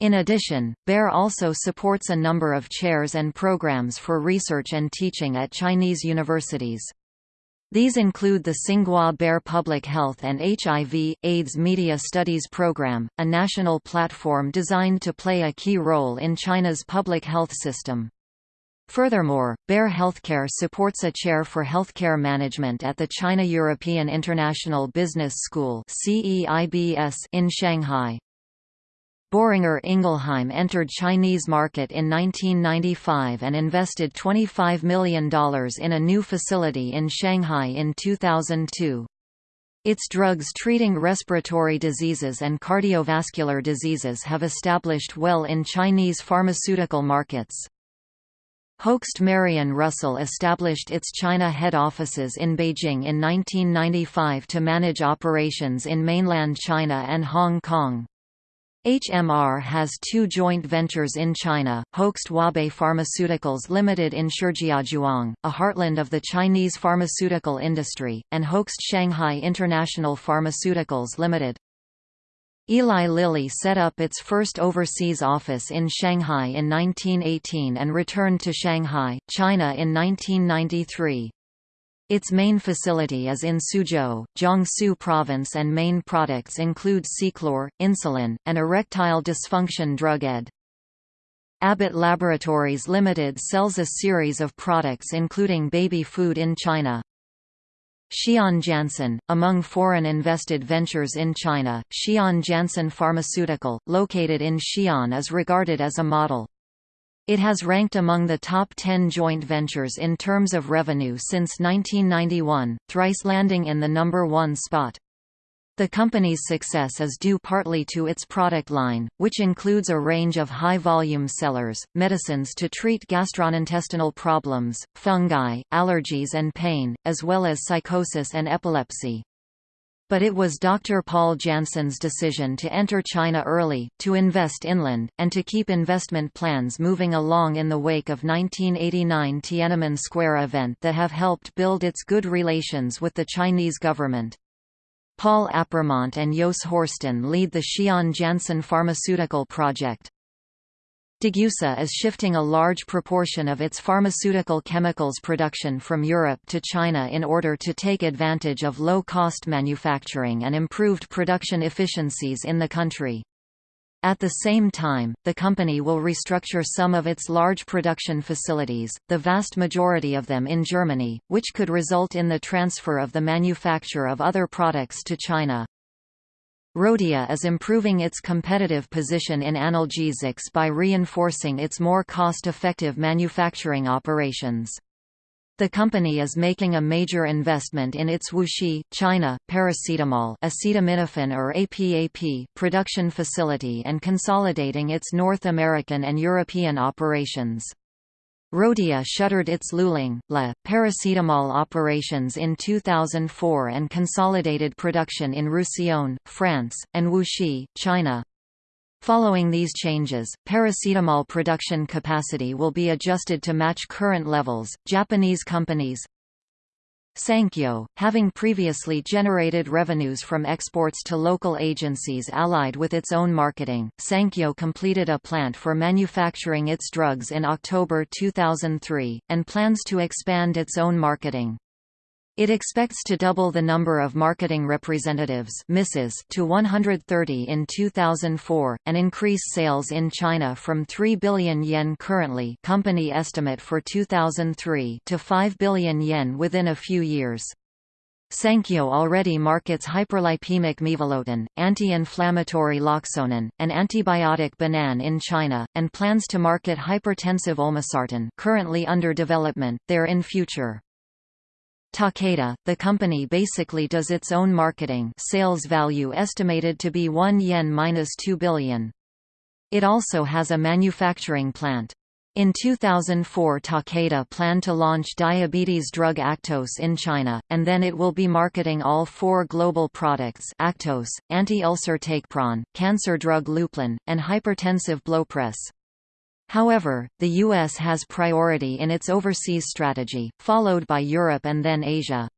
In addition, Bayer also supports a number of chairs and programs for research and teaching at Chinese universities. These include the Tsinghua Bayer Public Health and HIV, AIDS Media Studies Program, a national platform designed to play a key role in China's public health system. Furthermore, Bayer Healthcare supports a chair for healthcare management at the China European International Business School in Shanghai. Boehringer Ingelheim entered Chinese market in 1995 and invested $25 million in a new facility in Shanghai in 2002. Its drugs treating respiratory diseases and cardiovascular diseases have established well in Chinese pharmaceutical markets. Hoechst Marion Roussel established its China head offices in Beijing in 1995 to manage operations in mainland China and Hong Kong. HMR has two joint ventures in China, Hoechst Wabe Pharmaceuticals Limited in Shijiazhuang, a heartland of the Chinese pharmaceutical industry, and Hoechst Shanghai International Pharmaceuticals Limited. Eli Lilly set up its first overseas office in Shanghai in 1918 and returned to Shanghai, China in 1993. Its main facility is in Suzhou, Jiangsu Province and main products include Ceclor, insulin, and erectile dysfunction drug ed. Abbott Laboratories Limited sells a series of products including baby food in China. Xi'an Janssen, among foreign invested ventures in China, Xi'an Janssen Pharmaceutical, located in Xi'an is regarded as a model. It has ranked among the top 10 joint ventures in terms of revenue since 1991, thrice landing in the number one spot. The company's success is due partly to its product line, which includes a range of high-volume sellers, medicines to treat gastrointestinal problems, fungi, allergies and pain, as well as psychosis and epilepsy but it was Dr. Paul Janssen's decision to enter China early, to invest inland, and to keep investment plans moving along in the wake of 1989 Tiananmen Square event that have helped build its good relations with the Chinese government. Paul Appermont and Jos Horsten lead the Xi'an Janssen Pharmaceutical Project. Degussa is shifting a large proportion of its pharmaceutical chemicals production from Europe to China in order to take advantage of low-cost manufacturing and improved production efficiencies in the country. At the same time, the company will restructure some of its large production facilities, the vast majority of them in Germany, which could result in the transfer of the manufacture of other products to China. Rhodia is improving its competitive position in analgesics by reinforcing its more cost-effective manufacturing operations. The company is making a major investment in its Wuxi, China, paracetamol acetaminophen or APAP production facility and consolidating its North American and European operations. Rhodia shuttered its Luling, Le, paracetamol operations in 2004 and consolidated production in Roussillon, France, and Wuxi, China. Following these changes, paracetamol production capacity will be adjusted to match current levels. Japanese companies Sankyo, having previously generated revenues from exports to local agencies allied with its own marketing, Sankyo completed a plant for manufacturing its drugs in October 2003, and plans to expand its own marketing. It expects to double the number of marketing representatives to 130 in 2004, and increase sales in China from 3 billion yen currently company estimate for 2003 to 5 billion yen within a few years. Sankyo already markets hyperlipemic mevalotin, anti-inflammatory loxonin, and antibiotic Banan in China, and plans to market hypertensive olmesartan currently under development there in future. Takeda, the company basically does its own marketing sales value estimated to be 1 yen minus 2 billion. It also has a manufacturing plant. In 2004 Takeda planned to launch diabetes drug Actos in China, and then it will be marketing all four global products Actos, anti-ulcer Takepron, cancer drug Leuplin, and hypertensive Blopress. However, the U.S. has priority in its overseas strategy, followed by Europe and then Asia.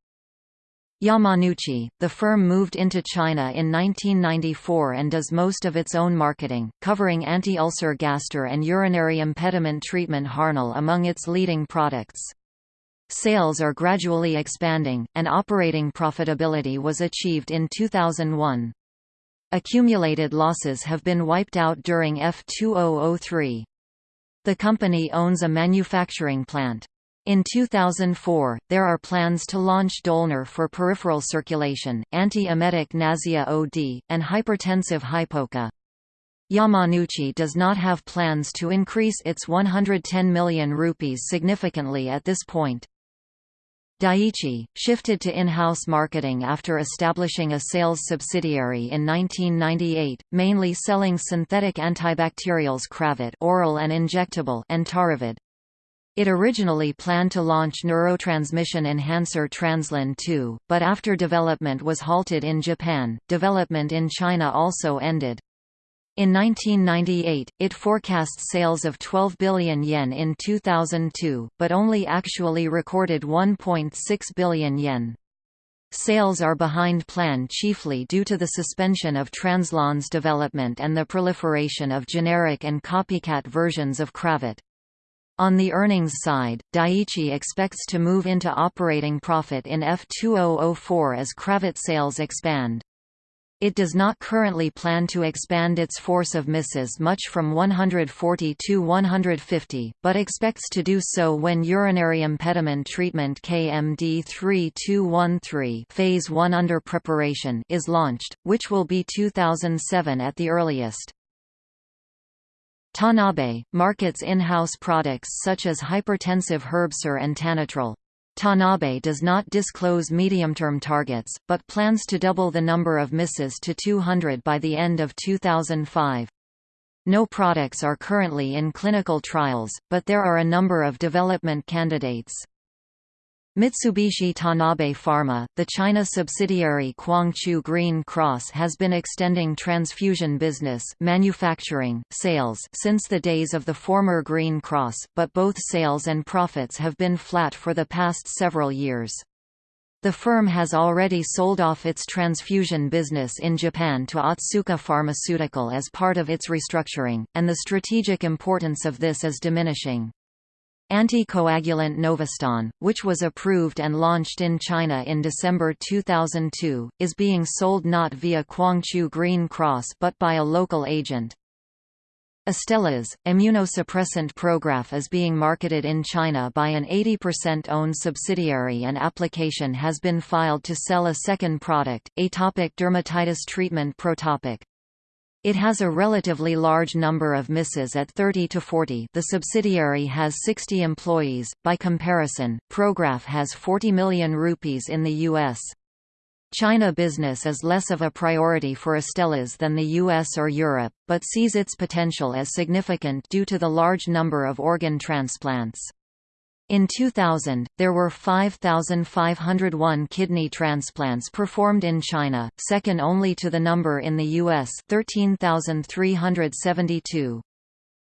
Yamanouchi, the firm moved into China in 1994 and does most of its own marketing, covering anti-ulcer Gaster and urinary impediment treatment Harnal among its leading products. Sales are gradually expanding, and operating profitability was achieved in 2001. Accumulated losses have been wiped out during F2003. The company owns a manufacturing plant. In 2004, there are plans to launch Dolner for peripheral circulation, anti-emetic Nasea OD, and hypertensive hypoca. Yamanouchi does not have plans to increase its 110 million rupees significantly at this point. Daiichi, shifted to in-house marketing after establishing a sales subsidiary in 1998, mainly selling synthetic antibacterials Cravit oral and injectable and Taravid. It originally planned to launch neurotransmission enhancer Translin 2, but after development was halted in Japan, development in China also ended. In 1998, it forecast sales of 12 billion yen in 2002, but only actually recorded 1.6 billion yen. Sales are behind plan chiefly due to the suspension of Translon's development and the proliferation of generic and copycat versions of Cravit. On the earnings side, Daiichi expects to move into operating profit in F2004 as Cravit sales expand. It does not currently plan to expand its force of misses much from 140 to 150, but expects to do so when urinary impediment treatment KMD 3213 phase 1 under preparation is launched, which will be 2007 at the earliest. Tanabe, markets in-house products such as hypertensive Herbesser and Tanatril. Tanabe does not disclose medium-term targets, but plans to double the number of misses to 200 by the end of 2005. No products are currently in clinical trials, but there are a number of development candidates. Mitsubishi Tanabe Pharma, the China subsidiary Guangzhou Green Cross has been extending transfusion business manufacturing, sales since the days of the former Green Cross, but both sales and profits have been flat for the past several years. The firm has already sold off its transfusion business in Japan to Otsuka Pharmaceutical as part of its restructuring, and the strategic importance of this is diminishing. Anticoagulant Novastan, which was approved and launched in China in December 2002, is being sold not via Guangzhou Green Cross but by a local agent. Astellas, immunosuppressant Prograf is being marketed in China by an 80% owned subsidiary and application has been filed to sell a second product, atopic dermatitis treatment Protopic. It has a relatively large number of misses at 30 to 40 the subsidiary has 60 employees, by comparison, Prograf has 40 million rupees in the U.S. China business is less of a priority for Astellas than the US or Europe, but sees its potential as significant due to the large number of organ transplants. In 2000, there were 5,501 kidney transplants performed in China, second only to the number in the US 13,372.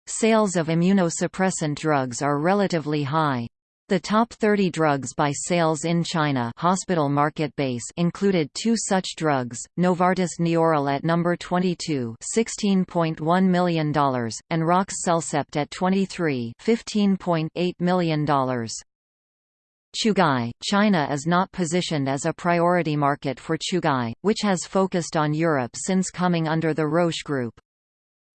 Sales of immunosuppressant drugs are relatively high. The top 30 drugs by sales in China hospital market base included two such drugs, Novartis Neoral at number 22 $16.1 million, and Roche's CellCept at 23 $15.8 million. Chugai, China is not positioned as a priority market for Chugai, which has focused on Europe since coming under the Roche Group.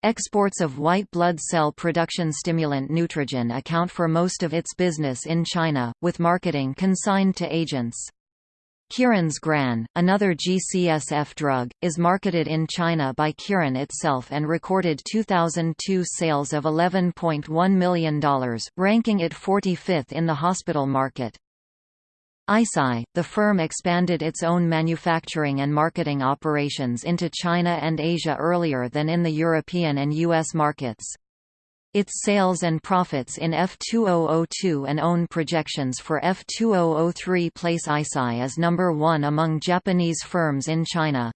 Exports of white blood cell production stimulant Neutrogin account for most of its business in China, with marketing consigned to agents. Kirin's Gran, another GCSF drug, is marketed in China by Kirin itself and recorded 2002 sales of $11.1 million, ranking it 45th in the hospital market. Eisai, the firm expanded its own manufacturing and marketing operations into China and Asia earlier than in the European and US markets. Its sales and profits in F2002 and own projections for F2003 place Eisai as number one among Japanese firms in China.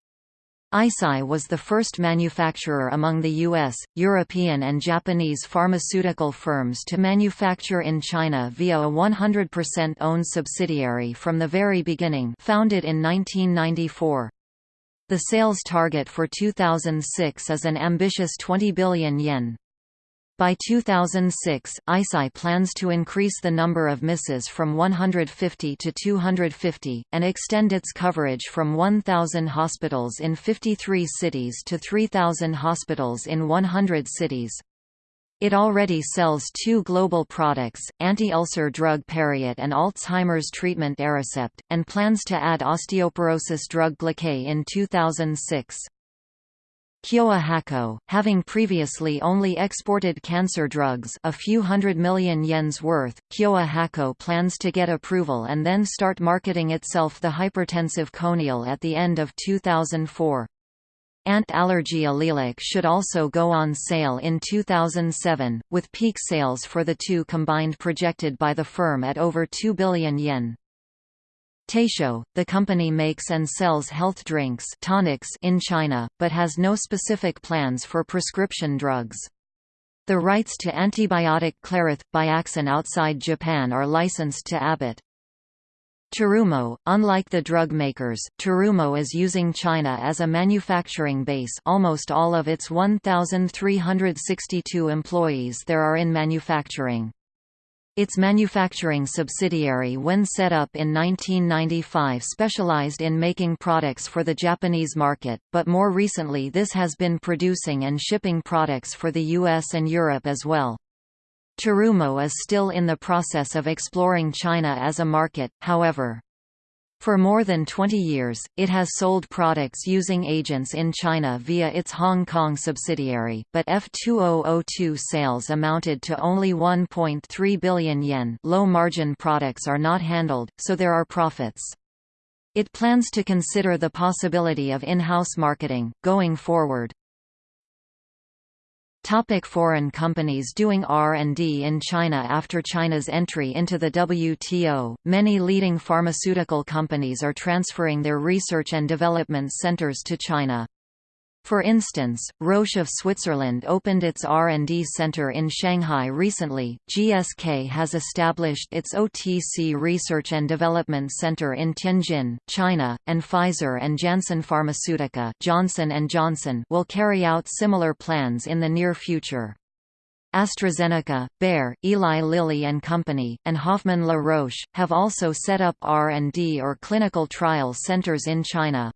Eisai was the first manufacturer among the U.S., European and Japanese pharmaceutical firms to manufacture in China via a 100% owned subsidiary from the very beginning founded in 1994. The sales target for 2006 is an ambitious 20 billion yen. By 2006, Eisai plans to increase the number of misses from 150 to 250, and extend its coverage from 1,000 hospitals in 53 cities to 3,000 hospitals in 100 cities. It already sells two global products, anti-ulcer drug Pariet and Alzheimer's treatment Aricept, and plans to add osteoporosis drug Glakay in 2006. Kyowa Hakko, having previously only exported cancer drugs a few hundred million yens worth, Kyowa Hakko plans to get approval and then start marketing itself the hypertensive Coniel at the end of 2004. Ant-allergy Allelock should also go on sale in 2007, with peak sales for the two combined projected by the firm at over 2 billion yen. Taisho, the company makes and sells health drinks tonics in China, but has no specific plans for prescription drugs. The rights to antibiotic Clarith, Biaxin outside Japan are licensed to Abbott. Terumo, unlike the drug makers, Terumo is using China as a manufacturing base almost all of its 1,362 employees there are in manufacturing. Its manufacturing subsidiary when set up in 1995 specialized in making products for the Japanese market, but more recently this has been producing and shipping products for the US and Europe as well. Terumo is still in the process of exploring China as a market, however. For more than 20 years, it has sold products using agents in China via its Hong Kong subsidiary, but F2002 sales amounted to only 1.3 billion yen low-margin products are not handled, so there are profits. It plans to consider the possibility of in-house marketing, going forward. Topic foreign companies doing R&D in China After China's entry into the WTO, many leading pharmaceutical companies are transferring their research and development centers to China. For instance, Roche of Switzerland opened its R&D center in Shanghai recently, GSK has established its OTC Research and Development Center in Tianjin, China, and Pfizer and Janssen Pharmaceutica Johnson & Johnson will carry out similar plans in the near future. AstraZeneca, Bayer, Eli Lilly and Company, and Hoffman La Roche, have also set up R&D or clinical trial centers in China.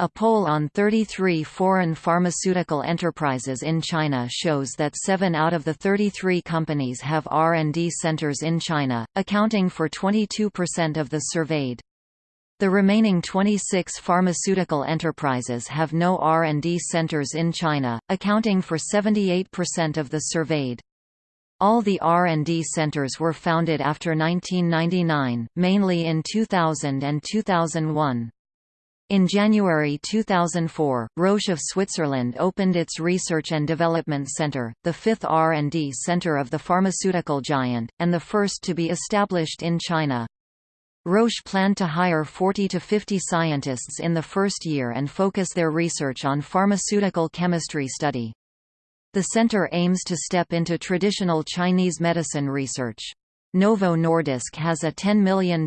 A poll on 33 foreign pharmaceutical enterprises in China shows that 7 out of the 33 companies have R&D centers in China, accounting for 22% of the surveyed. The remaining 26 pharmaceutical enterprises have no R&D centers in China, accounting for 78% of the surveyed. All the R&D centers were founded after 1999, mainly in 2000 and 2001. In January 2004, Roche of Switzerland opened its Research and Development Center, the fifth R&D center of the pharmaceutical giant, and the first to be established in China. Roche planned to hire 40 to 50 scientists in the first year and focus their research on pharmaceutical chemistry study. The center aims to step into traditional Chinese medicine research. Novo Nordisk has a $10 million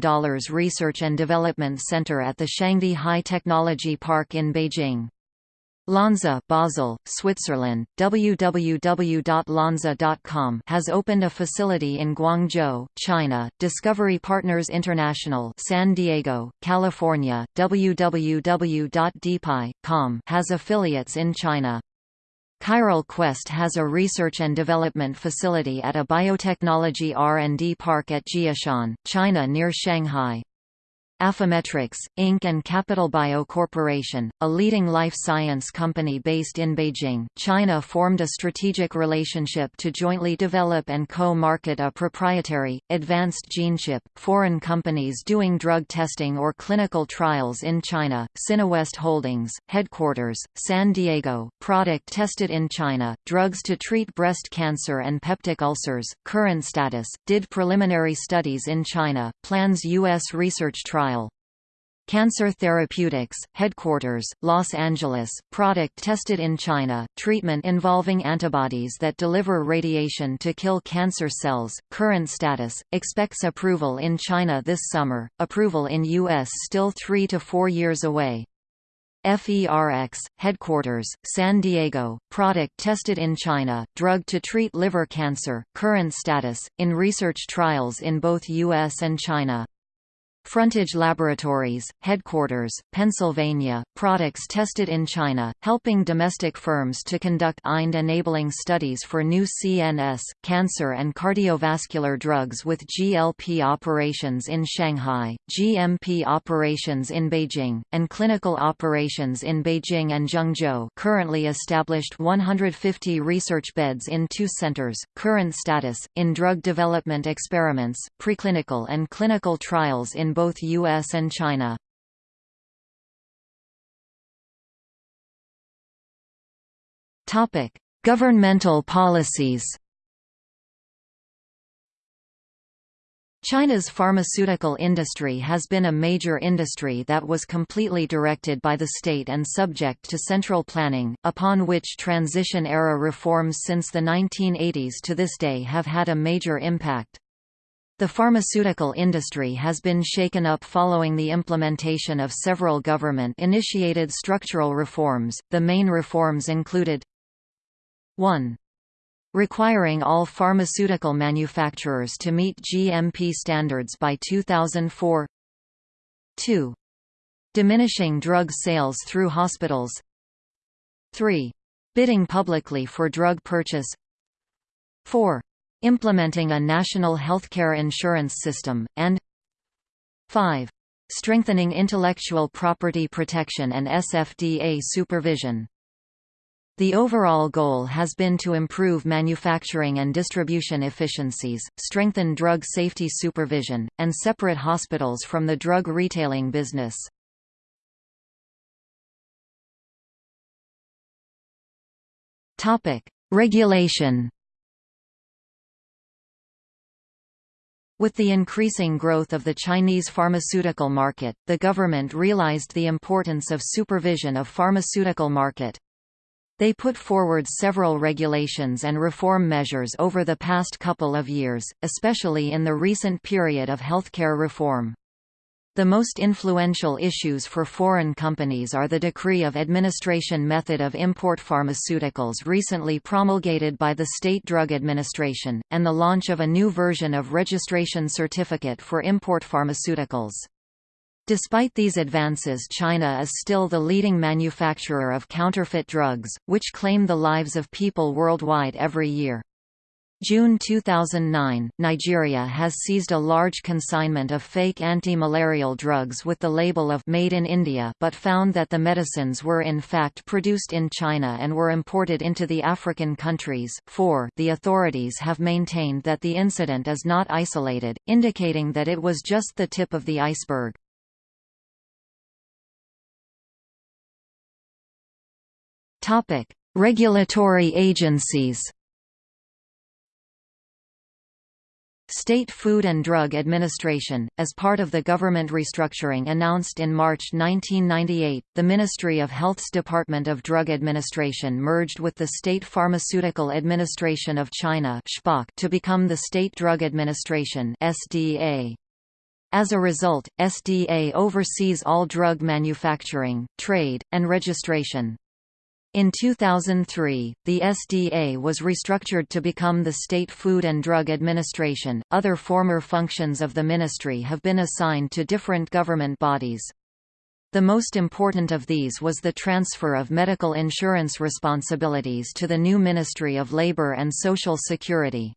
research and development center at the Shangdi High Technology Park in Beijing. Lonza Basel, Switzerland, www.lonza.com has opened a facility in Guangzhou, China. Discovery Partners International, San Diego, California, www.dpi.com has affiliates in China. Chiral Quest has a research and development facility at a biotechnology R&D park at Jiashan, China near Shanghai. Affymetrix, Inc. and Capital Bio Corporation, a leading life science company based in Beijing, China formed a strategic relationship to jointly develop and co-market a proprietary, advanced gene chip. Foreign companies doing drug testing or clinical trials in China, Sinowest Holdings, headquarters, San Diego, product tested in China, drugs to treat breast cancer and peptic ulcers, current status, did preliminary studies in China, plans U.S. research trial Cancer Therapeutics, headquarters, Los Angeles, product tested in China, treatment involving antibodies that deliver radiation to kill cancer cells, current status, expects approval in China this summer, approval in U.S. still three to four years away. FERX, headquarters, San Diego, product tested in China, drug to treat liver cancer, current status, in research trials in both U.S. and China. Frontage Laboratories, headquarters, Pennsylvania, products tested in China, helping domestic firms to conduct IND-enabling studies for new CNS, cancer and cardiovascular drugs with GLP operations in Shanghai, GMP operations in Beijing, and clinical operations in Beijing and Zhengzhou. Currently established 150 research beds in two centers, current status, in drug development experiments, preclinical and clinical trials in both US and China. Topic: Governmental policies. China's pharmaceutical industry has been a major industry that was completely directed by the state and subject to central planning, upon which transition-era reforms since the 1980s to this day have had a major impact. The pharmaceutical industry has been shaken up following the implementation of several government-initiated structural reforms. The main reforms included 1. Requiring all pharmaceutical manufacturers to meet GMP standards by 2004 2. Diminishing drug sales through hospitals 3. Bidding publicly for drug purchase 4 implementing a national healthcare insurance system, and 5. Strengthening intellectual property protection and SFDA supervision. The overall goal has been to improve manufacturing and distribution efficiencies, strengthen drug safety supervision, and separate hospitals from the drug retailing business. Regulation With the increasing growth of the Chinese pharmaceutical market, the government realized the importance of supervision of pharmaceutical market. They put forward several regulations and reform measures over the past couple of years, especially in the recent period of healthcare reform. The most influential issues for foreign companies are the Decree of Administration Method of Import Pharmaceuticals recently promulgated by the State Drug Administration, and the launch of a new version of Registration Certificate for Import Pharmaceuticals. Despite these advances China is still the leading manufacturer of counterfeit drugs, which claim the lives of people worldwide every year. June 2009, Nigeria has seized a large consignment of fake anti-malarial drugs with the label of Made in India but found that the medicines were in fact produced in China and were imported into the African countries. 4 The authorities have maintained that the incident is not isolated, indicating that it was just the tip of the iceberg. Regulatory agencies State Food and Drug Administration, as part of the government restructuring announced in March 1998, the Ministry of Health's Department of Drug Administration merged with the State Pharmaceutical Administration of China to become the State Drug Administration SDA. As a result, SDA oversees all drug manufacturing, trade, and registration. In 2003, the SDA was restructured to become the State Food and Drug Administration. Other former functions of the ministry have been assigned to different government bodies. The most important of these was the transfer of medical insurance responsibilities to the new Ministry of Labour and Social Security.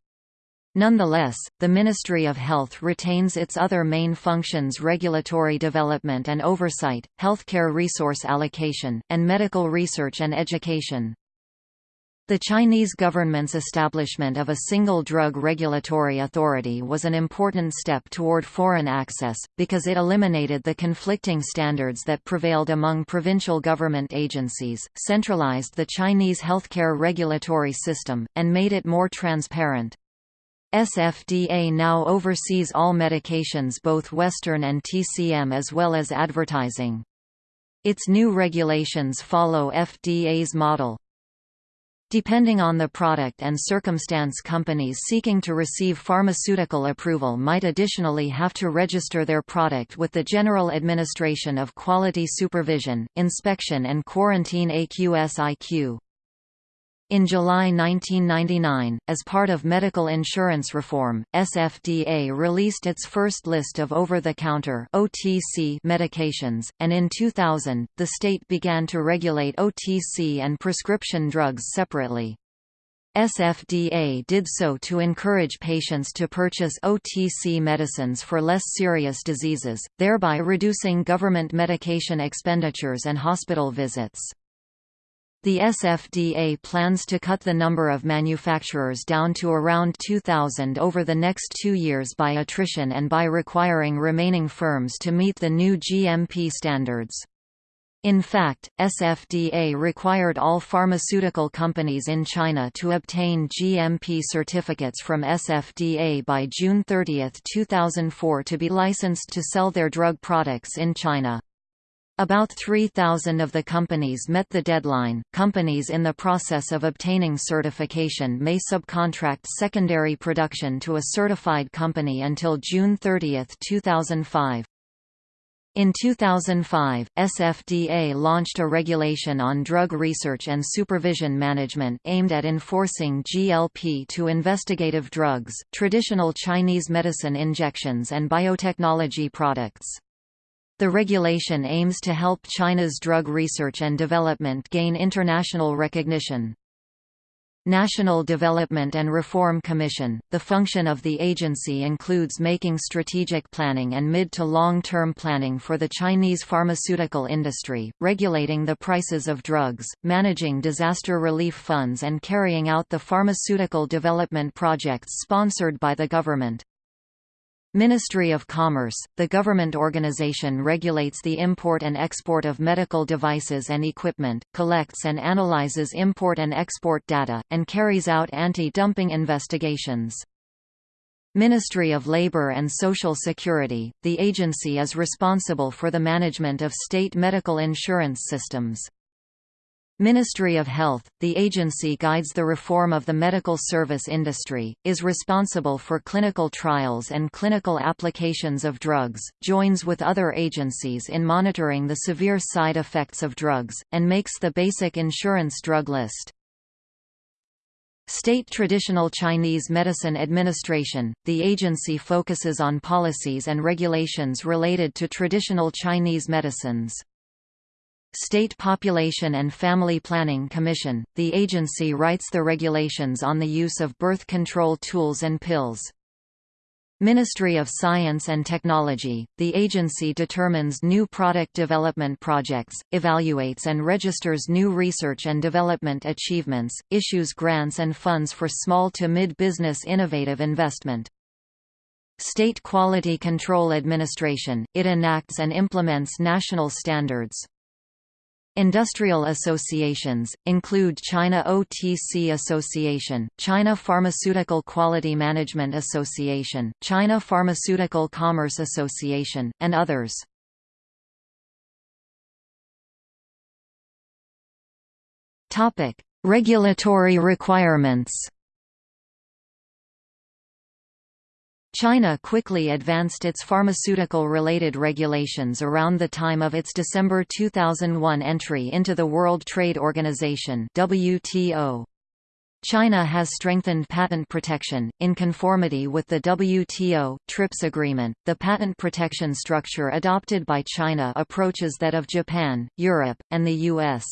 Nonetheless, the Ministry of Health retains its other main functions regulatory development and oversight, healthcare resource allocation, and medical research and education. The Chinese government's establishment of a single drug regulatory authority was an important step toward foreign access, because it eliminated the conflicting standards that prevailed among provincial government agencies, centralized the Chinese healthcare regulatory system, and made it more transparent. SFDA now oversees all medications both Western and TCM as well as advertising. Its new regulations follow FDA's model. Depending on the product and circumstance companies seeking to receive pharmaceutical approval might additionally have to register their product with the General Administration of Quality Supervision, Inspection and Quarantine AQSIQ. In July 1999, as part of medical insurance reform, SFDA released its first list of over-the-counter medications, and in 2000, the state began to regulate OTC and prescription drugs separately. SFDA did so to encourage patients to purchase OTC medicines for less serious diseases, thereby reducing government medication expenditures and hospital visits. The SFDA plans to cut the number of manufacturers down to around 2,000 over the next two years by attrition and by requiring remaining firms to meet the new GMP standards. In fact, SFDA required all pharmaceutical companies in China to obtain GMP certificates from SFDA by June 30, 2004 to be licensed to sell their drug products in China. About 3,000 of the companies met the deadline. Companies in the process of obtaining certification may subcontract secondary production to a certified company until June 30, 2005. In 2005, SFDA launched a regulation on drug research and supervision management aimed at enforcing GLP to investigative drugs, traditional Chinese medicine injections and biotechnology products. The regulation aims to help China's drug research and development gain international recognition. National Development and Reform Commission – The function of the agency includes making strategic planning and mid- to long-term planning for the Chinese pharmaceutical industry, regulating the prices of drugs, managing disaster relief funds and carrying out the pharmaceutical development projects sponsored by the government. Ministry of Commerce, the government organization regulates the import and export of medical devices and equipment, collects and analyzes import and export data, and carries out anti-dumping investigations. Ministry of Labor and Social Security, the agency is responsible for the management of state medical insurance systems. Ministry of Health, the agency guides the reform of the medical service industry, is responsible for clinical trials and clinical applications of drugs, joins with other agencies in monitoring the severe side effects of drugs, and makes the basic insurance drug list. State Traditional Chinese Medicine Administration, the agency focuses on policies and regulations related to traditional Chinese medicines. State Population and Family Planning Commission, the agency writes the regulations on the use of birth control tools and pills. Ministry of Science and Technology, the agency determines new product development projects, evaluates and registers new research and development achievements, issues grants and funds for small to mid-business innovative investment. State Quality Control Administration, it enacts and implements national standards. Industrial associations, include China OTC Association, China Pharmaceutical Quality Management Association, China Pharmaceutical Commerce Association, and others. Regulatory requirements China quickly advanced its pharmaceutical-related regulations around the time of its December 2001 entry into the World Trade Organization WTO. China has strengthened patent protection, in conformity with the WTO, TRIPS agreement. The patent protection structure adopted by China approaches that of Japan, Europe, and the U.S.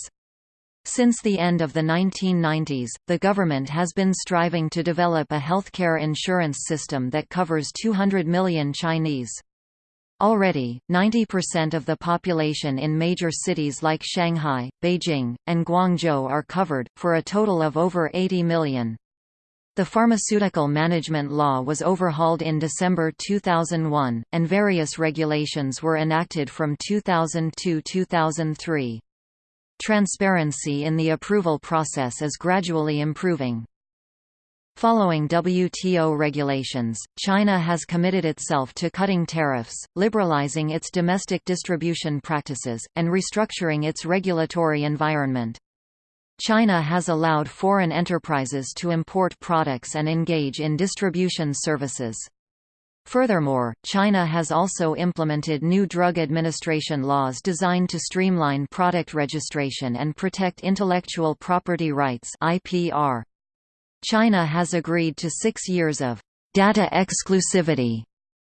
Since the end of the 1990s, the government has been striving to develop a healthcare insurance system that covers 200 million Chinese. Already, 90% of the population in major cities like Shanghai, Beijing, and Guangzhou are covered, for a total of over 80 million. The pharmaceutical management law was overhauled in December 2001, and various regulations were enacted from 2002–2003. Transparency in the approval process is gradually improving. Following WTO regulations, China has committed itself to cutting tariffs, liberalizing its domestic distribution practices, and restructuring its regulatory environment. China has allowed foreign enterprises to import products and engage in distribution services. Furthermore, China has also implemented new drug administration laws designed to streamline product registration and protect intellectual property rights IPR. China has agreed to six years of data exclusivity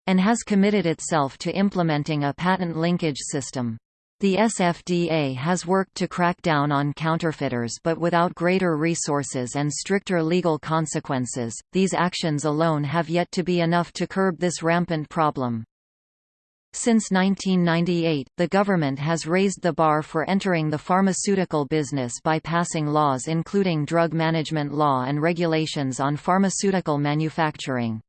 and has committed itself to implementing a patent linkage system. The SFDA has worked to crack down on counterfeiters but without greater resources and stricter legal consequences, these actions alone have yet to be enough to curb this rampant problem. Since 1998, the government has raised the bar for entering the pharmaceutical business by passing laws including drug management law and regulations on pharmaceutical manufacturing.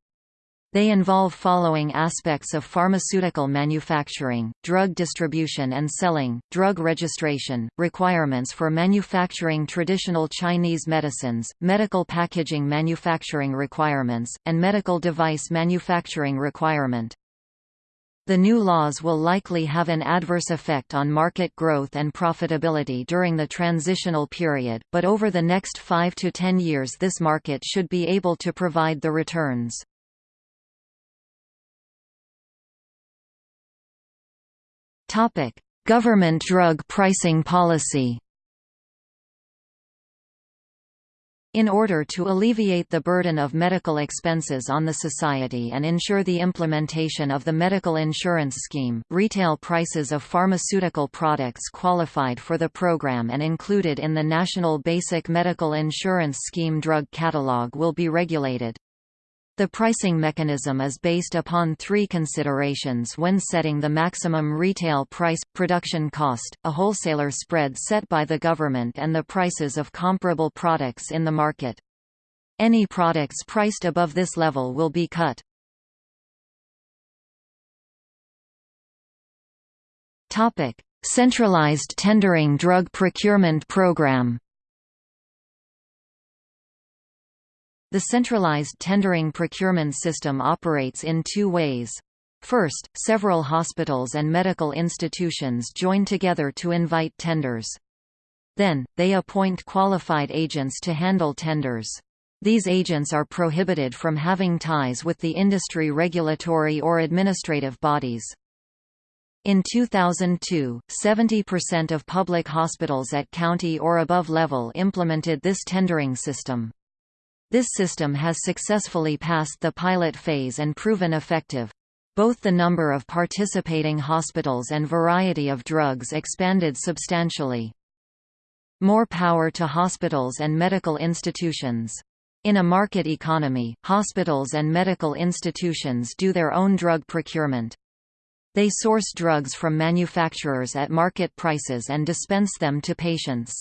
They involve following aspects of pharmaceutical manufacturing, drug distribution and selling, drug registration, requirements for manufacturing traditional Chinese medicines, medical packaging manufacturing requirements, and medical device manufacturing requirement. The new laws will likely have an adverse effect on market growth and profitability during the transitional period, but over the next 5 to 10 years this market should be able to provide the returns. Topic: Government drug pricing policy. In order to alleviate the burden of medical expenses on the society and ensure the implementation of the medical insurance scheme, retail prices of pharmaceutical products qualified for the program and included in the National Basic Medical Insurance Scheme drug catalog will be regulated. The pricing mechanism is based upon three considerations when setting the maximum retail price, production cost, a wholesaler spread set by the government and the prices of comparable products in the market. Any products priced above this level will be cut. Centralized tendering drug procurement program The centralized tendering procurement system operates in two ways. First, several hospitals and medical institutions join together to invite tenders. Then, they appoint qualified agents to handle tenders. These agents are prohibited from having ties with the industry regulatory or administrative bodies. In 2002, 70% of public hospitals at county or above level implemented this tendering system. This system has successfully passed the pilot phase and proven effective. Both the number of participating hospitals and variety of drugs expanded substantially. More power to hospitals and medical institutions. In a market economy, hospitals and medical institutions do their own drug procurement. They source drugs from manufacturers at market prices and dispense them to patients.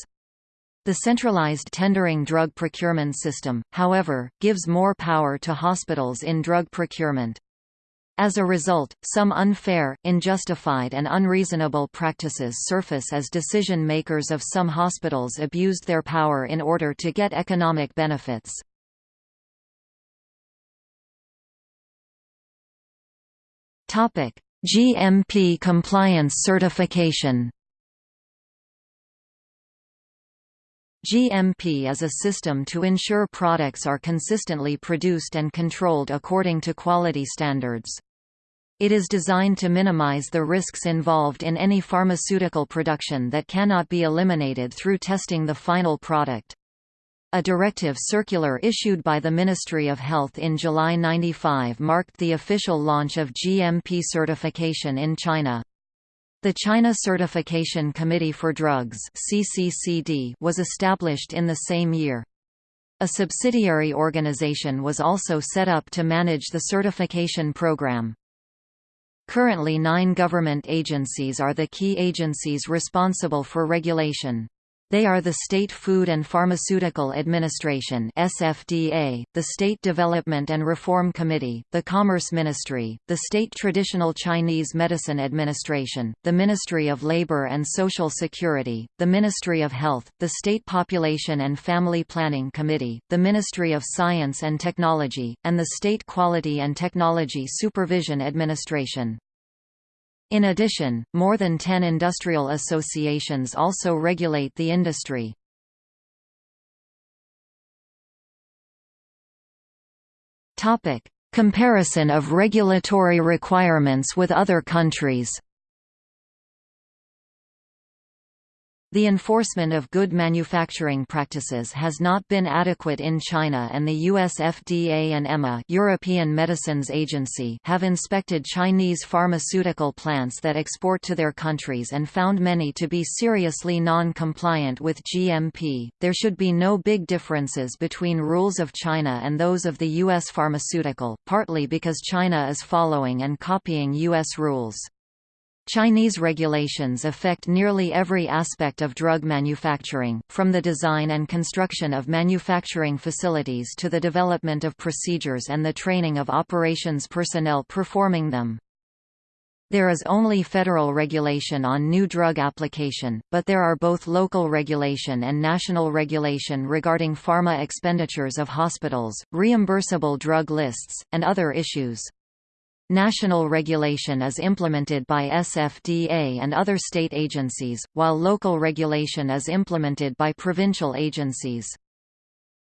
The centralized tendering drug procurement system, however, gives more power to hospitals in drug procurement. As a result, some unfair, unjustified and unreasonable practices surface as decision-makers of some hospitals abused their power in order to get economic benefits. GMP compliance certification GMP is a system to ensure products are consistently produced and controlled according to quality standards. It is designed to minimize the risks involved in any pharmaceutical production that cannot be eliminated through testing the final product. A directive circular issued by the Ministry of Health in July 95 marked the official launch of GMP certification in China. The China Certification Committee for Drugs (CCCD) was established in the same year. A subsidiary organization was also set up to manage the certification program. Currently nine government agencies are the key agencies responsible for regulation. They are the State Food and Pharmaceutical Administration (SFDA), the State Development and Reform Committee, the Commerce Ministry, the State Traditional Chinese Medicine Administration, the Ministry of Labor and Social Security, the Ministry of Health, the State Population and Family Planning Committee, the Ministry of Science and Technology, and the State Quality and Technology Supervision Administration. In addition, more than 10 industrial associations also regulate the industry. Comparison of regulatory requirements with other countries The enforcement of good manufacturing practices has not been adequate in China and the US FDA and EMA European Medicines Agency have inspected Chinese pharmaceutical plants that export to their countries and found many to be seriously non-compliant with GMP. There should be no big differences between rules of China and those of the US pharmaceutical, partly because China is following and copying US rules. Chinese regulations affect nearly every aspect of drug manufacturing, from the design and construction of manufacturing facilities to the development of procedures and the training of operations personnel performing them. There is only federal regulation on new drug application, but there are both local regulation and national regulation regarding pharma expenditures of hospitals, reimbursable drug lists, and other issues. National regulation is implemented by SFDA and other state agencies, while local regulation is implemented by provincial agencies.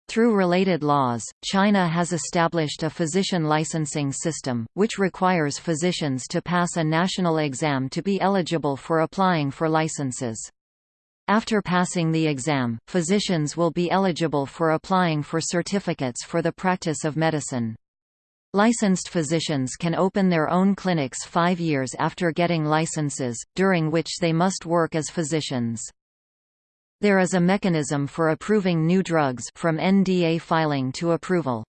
Through related laws, China has established a physician licensing system, which requires physicians to pass a national exam to be eligible for applying for licenses. After passing the exam, physicians will be eligible for applying for certificates for the practice of medicine. Licensed physicians can open their own clinics five years after getting licenses, during which they must work as physicians. There is a mechanism for approving new drugs from NDA filing to approval.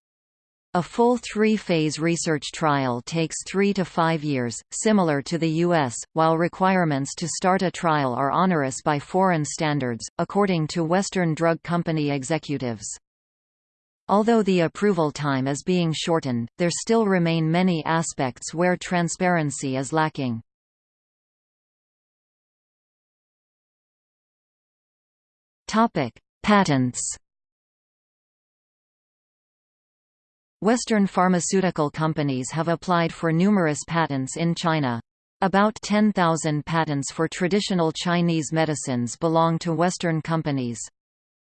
A full three-phase research trial takes three to five years, similar to the U.S., while requirements to start a trial are onerous by foreign standards, according to Western drug company executives. Although the approval time is being shortened, there still remain many aspects where transparency is lacking. Patents Western pharmaceutical companies have applied for numerous patents in China. About 10,000 patents for traditional Chinese medicines belong to Western companies.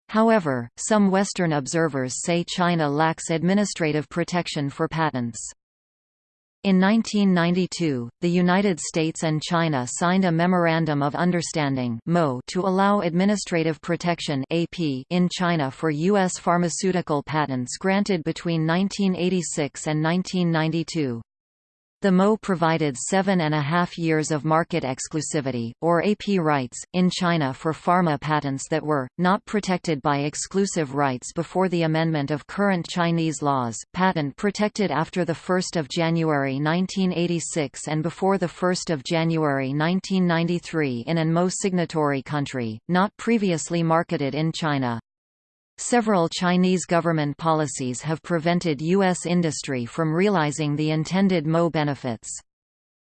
However, some Western observers say China lacks administrative protection for patents. In 1992, the United States and China signed a Memorandum of Understanding to allow administrative protection in China for U.S. pharmaceutical patents granted between 1986 and 1992. The MO provided seven and a half years of market exclusivity, or AP rights, in China for pharma patents that were, not protected by exclusive rights before the amendment of current Chinese laws, patent protected after 1 January 1986 and before 1 January 1993 in an MO signatory country, not previously marketed in China. Several Chinese government policies have prevented U.S. industry from realizing the intended MO benefits.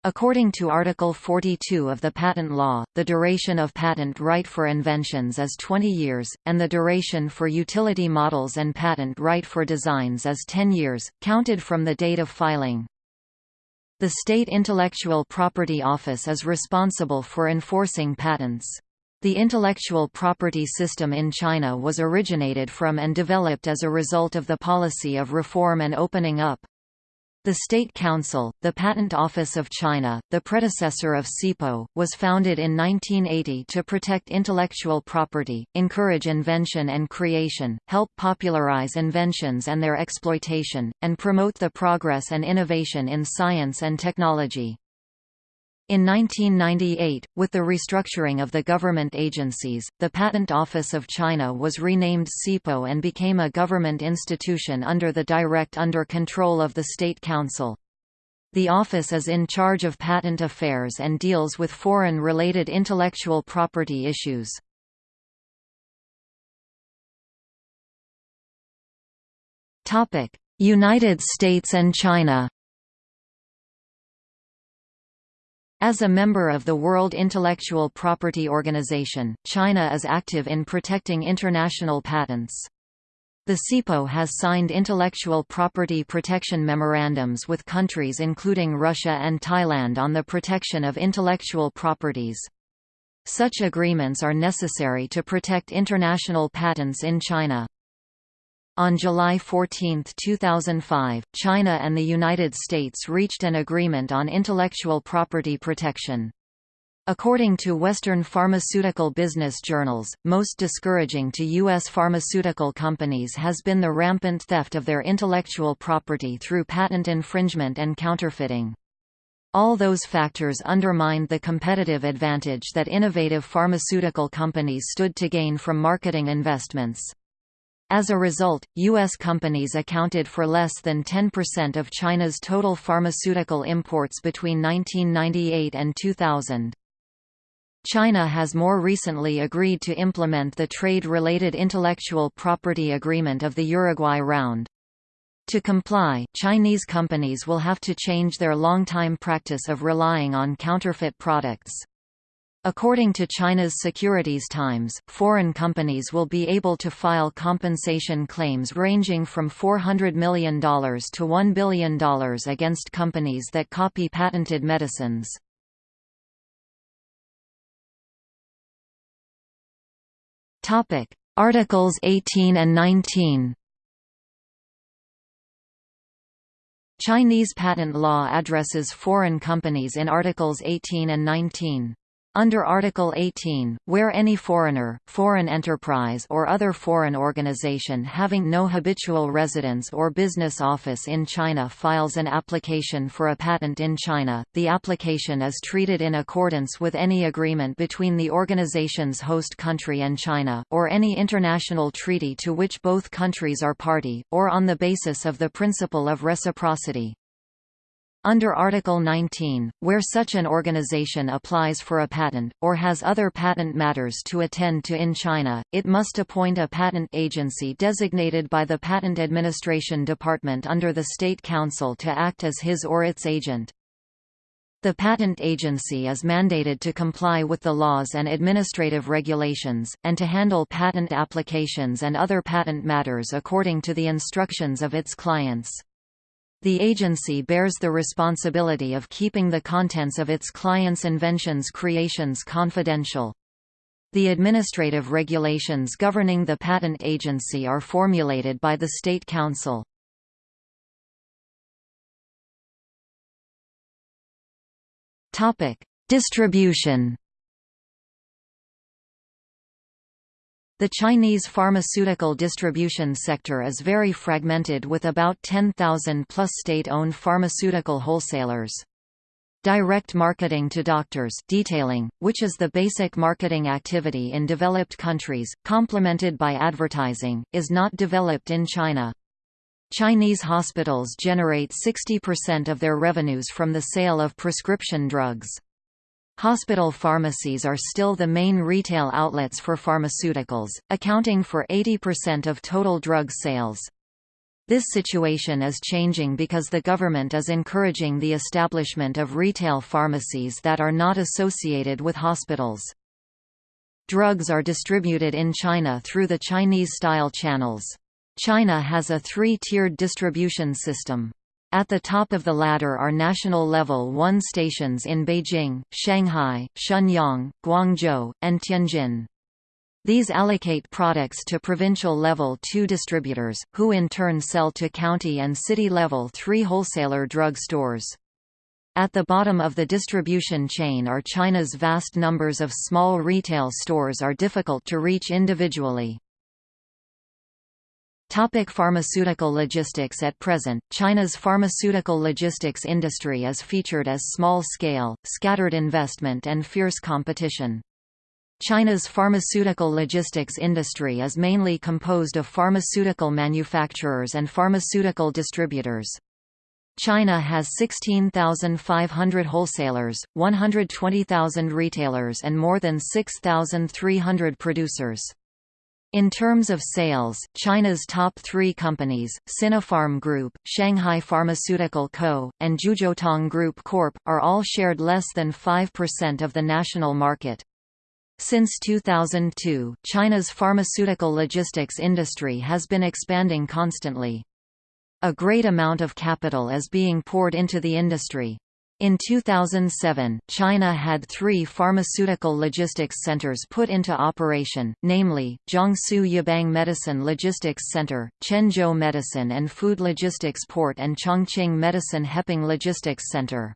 According to Article 42 of the Patent Law, the duration of patent right for inventions is 20 years, and the duration for utility models and patent right for designs is 10 years, counted from the date of filing. The State Intellectual Property Office is responsible for enforcing patents. The intellectual property system in China was originated from and developed as a result of the policy of reform and opening up. The State Council, the Patent Office of China, the predecessor of SIPO, was founded in 1980 to protect intellectual property, encourage invention and creation, help popularize inventions and their exploitation, and promote the progress and innovation in science and technology. In 1998, with the restructuring of the government agencies, the Patent Office of China was renamed SIPO and became a government institution under the direct under control of the State Council. The office is in charge of patent affairs and deals with foreign-related intellectual property issues. United States and China As a member of the World Intellectual Property Organization, China is active in protecting international patents. The SIPO has signed intellectual property protection memorandums with countries including Russia and Thailand on the protection of intellectual properties. Such agreements are necessary to protect international patents in China. On July 14, 2005, China and the United States reached an agreement on intellectual property protection. According to Western pharmaceutical business journals, most discouraging to U.S. pharmaceutical companies has been the rampant theft of their intellectual property through patent infringement and counterfeiting. All those factors undermined the competitive advantage that innovative pharmaceutical companies stood to gain from marketing investments. As a result, U.S. companies accounted for less than 10% of China's total pharmaceutical imports between 1998 and 2000. China has more recently agreed to implement the trade-related intellectual property agreement of the Uruguay Round. To comply, Chinese companies will have to change their long-time practice of relying on counterfeit products. According to China's Securities Times, foreign companies will be able to file compensation claims ranging from $400 million to $1 billion against companies that copy patented medicines. Articles 18 and 19 Chinese patent law addresses foreign companies in Articles 18 and 19. Under Article 18, where any foreigner, foreign enterprise or other foreign organization having no habitual residence or business office in China files an application for a patent in China, the application is treated in accordance with any agreement between the organization's host country and China, or any international treaty to which both countries are party, or on the basis of the principle of reciprocity. Under Article 19, where such an organization applies for a patent, or has other patent matters to attend to in China, it must appoint a patent agency designated by the Patent Administration Department under the State Council to act as his or its agent. The patent agency is mandated to comply with the laws and administrative regulations, and to handle patent applications and other patent matters according to the instructions of its clients. The agency bears the responsibility of keeping the contents of its clients' inventions creations confidential. The administrative regulations governing the patent agency are formulated by the State Council. Distribution The Chinese pharmaceutical distribution sector is very fragmented with about 10,000 plus state-owned pharmaceutical wholesalers. Direct marketing to doctors detailing, which is the basic marketing activity in developed countries, complemented by advertising, is not developed in China. Chinese hospitals generate 60% of their revenues from the sale of prescription drugs. Hospital pharmacies are still the main retail outlets for pharmaceuticals, accounting for 80% of total drug sales. This situation is changing because the government is encouraging the establishment of retail pharmacies that are not associated with hospitals. Drugs are distributed in China through the Chinese-style channels. China has a three-tiered distribution system. At the top of the ladder are national level 1 stations in Beijing, Shanghai, Shenyang, Guangzhou, and Tianjin. These allocate products to provincial level 2 distributors, who in turn sell to county and city level 3 wholesaler drug stores. At the bottom of the distribution chain are China's vast numbers of small retail stores are difficult to reach individually. Topic pharmaceutical logistics At present, China's pharmaceutical logistics industry is featured as small-scale, scattered investment and fierce competition. China's pharmaceutical logistics industry is mainly composed of pharmaceutical manufacturers and pharmaceutical distributors. China has 16,500 wholesalers, 120,000 retailers and more than 6,300 producers. In terms of sales, China's top three companies, Sinopharm Group, Shanghai Pharmaceutical Co., and Jiuzhoutong Group Corp., are all shared less than 5% of the national market. Since 2002, China's pharmaceutical logistics industry has been expanding constantly. A great amount of capital is being poured into the industry. In 2007, China had three pharmaceutical logistics centers put into operation, namely, Jiangsu Yibang Medicine Logistics Center, Quanzhou Medicine and Food Logistics Port and Chongqing Medicine Heping Logistics Center.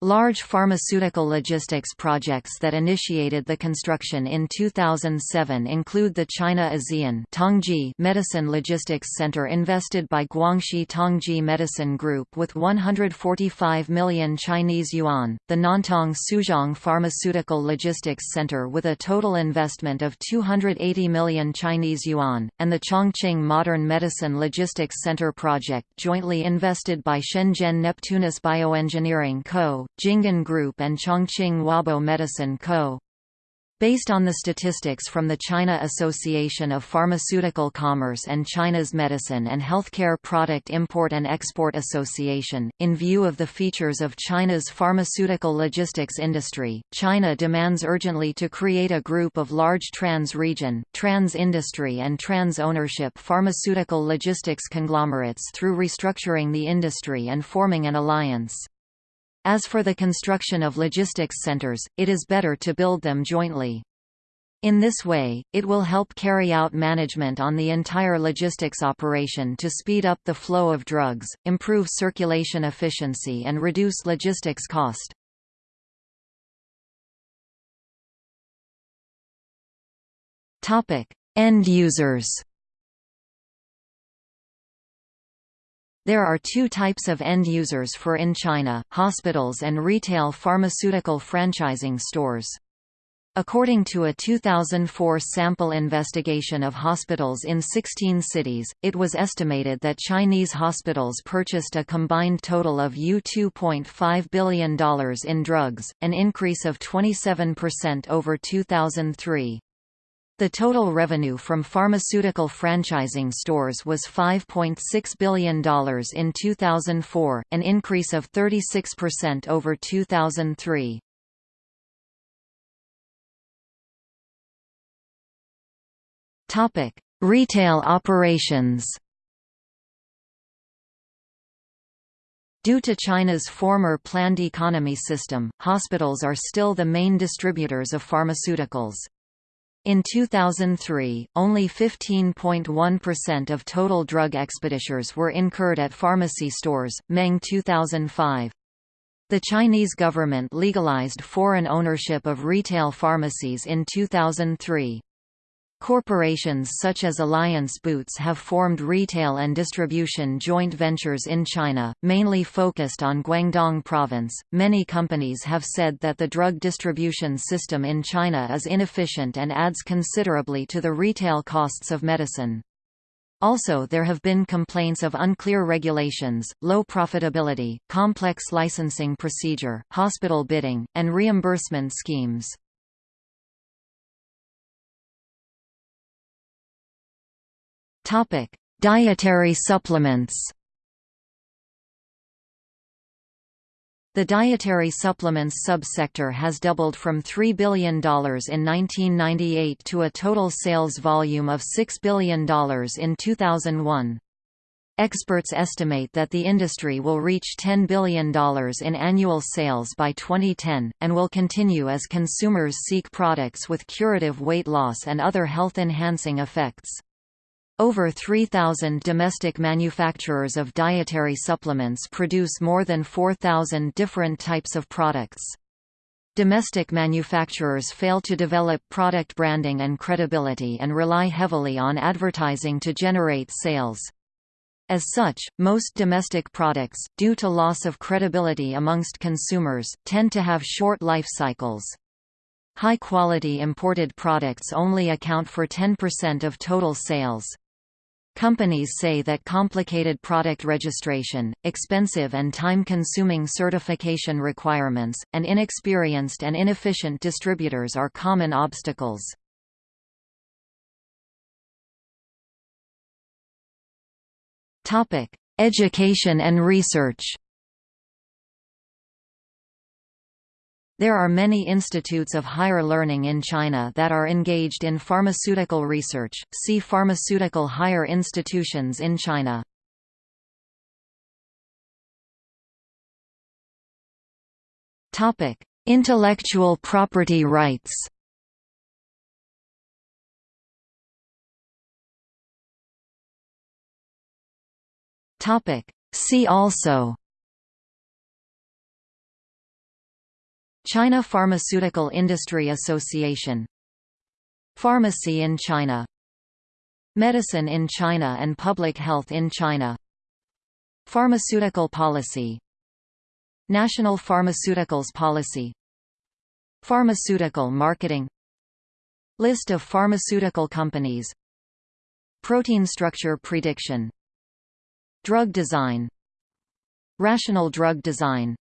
Large pharmaceutical logistics projects that initiated the construction in 2007 include the China ASEAN Tongji Medicine Logistics Center invested by Guangxi Tongji Medicine Group with 145 million Chinese yuan, the Nantong Suzhong Pharmaceutical Logistics Center with a total investment of 280 million Chinese yuan, and the Chongqing Modern Medicine Logistics Center project jointly invested by Shenzhen Neptunus Bioengineering Co., Jinggan Group and Chongqing Wabo Medicine Co. Based on the statistics from the China Association of Pharmaceutical Commerce and China's Medicine and Healthcare Product Import and Export Association, in view of the features of China's pharmaceutical logistics industry, China demands urgently to create a group of large trans-region, trans-industry and trans-ownership pharmaceutical logistics conglomerates through restructuring the industry and forming an alliance. As for the construction of logistics centers, it is better to build them jointly. In this way, it will help carry out management on the entire logistics operation to speed up the flow of drugs, improve circulation efficiency and reduce logistics cost. End users There are two types of end users for in China, hospitals and retail pharmaceutical franchising stores. According to a 2004 sample investigation of hospitals in 16 cities, it was estimated that Chinese hospitals purchased a combined total of U$2.5 billion in drugs, an increase of 27% over 2003. The total revenue from pharmaceutical franchising stores was $5.6 billion in 2004, an increase of 36% over 2003. Topic: Retail operations. Due to China's former planned economy system, hospitals are still the main distributors of pharmaceuticals. In 2003, only 15.1% of total drug expenditures were incurred at pharmacy stores, Meng 2005. The Chinese government legalized foreign ownership of retail pharmacies in 2003. Corporations such as Alliance Boots have formed retail and distribution joint ventures in China, mainly focused on Guangdong province. Many companies have said that the drug distribution system in China is inefficient and adds considerably to the retail costs of medicine. Also there have been complaints of unclear regulations, low profitability, complex licensing procedure, hospital bidding, and reimbursement schemes. Topic: Dietary supplements. The dietary supplements subsector has doubled from $3 billion in 1998 to a total sales volume of $6 billion in 2001. Experts estimate that the industry will reach $10 billion in annual sales by 2010, and will continue as consumers seek products with curative weight loss and other health-enhancing effects. Over 3,000 domestic manufacturers of dietary supplements produce more than 4,000 different types of products. Domestic manufacturers fail to develop product branding and credibility and rely heavily on advertising to generate sales. As such, most domestic products, due to loss of credibility amongst consumers, tend to have short life cycles. High-quality imported products only account for 10% of total sales. Companies say that complicated product registration, expensive and time-consuming certification requirements, and inexperienced and inefficient distributors are common obstacles. Education and research There are many institutes of higher learning in China that are engaged in pharmaceutical research. See Pharmaceutical higher institutions in China. Topic: Intellectual property rights. Topic: See also China Pharmaceutical Industry Association. Pharmacy in China. Medicine in China and Public Health in China. Pharmaceutical Policy. National Pharmaceuticals Policy. Pharmaceutical Marketing. List of pharmaceutical companies. Protein structure prediction. Drug design. Rational drug design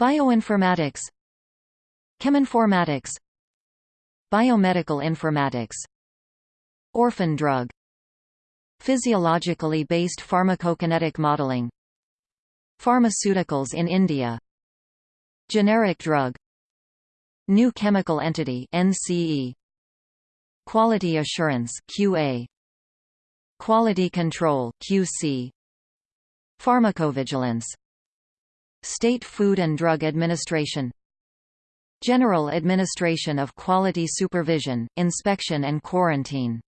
Bioinformatics. Cheminformatics. Biomedical informatics. Orphan drug. Physiologically based pharmacokinetic modeling. Pharmaceuticals in India. Generic drug. New chemical entity NCE Quality assurance QA Quality control QC Pharmacovigilance State Food and Drug Administration. General Administration of Quality Supervision, Inspection and Quarantine.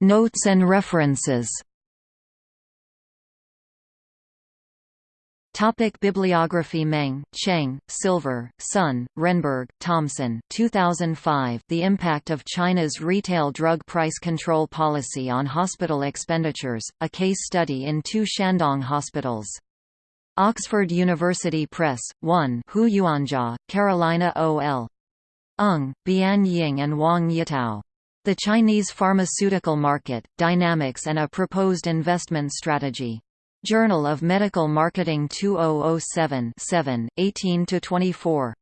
Notes and references Topic Bibliography Meng, Cheng, Silver, Sun, Renberg, Thomson 2005 The Impact of China's Retail Drug Price Control Policy on Hospital Expenditures, a Case Study in Two Shandong Hospitals. Oxford University Press, 1 Huyuanjia, Carolina O.L. Ung, Bian Ying and Wang Yitao. The Chinese Pharmaceutical Market, Dynamics and a Proposed Investment Strategy. Journal of Medical Marketing 2007 7, 18–24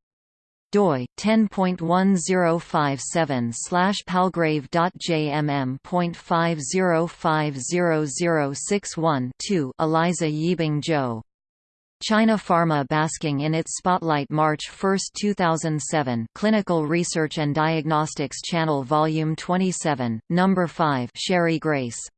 doi 10.1057 slash palgrave.jmm.505061 2 Eliza Yibing Zhou China Pharma basking in its spotlight March 1, 2007 Clinical Research and Diagnostics Channel Volume 27, Number 5 Sherry Grace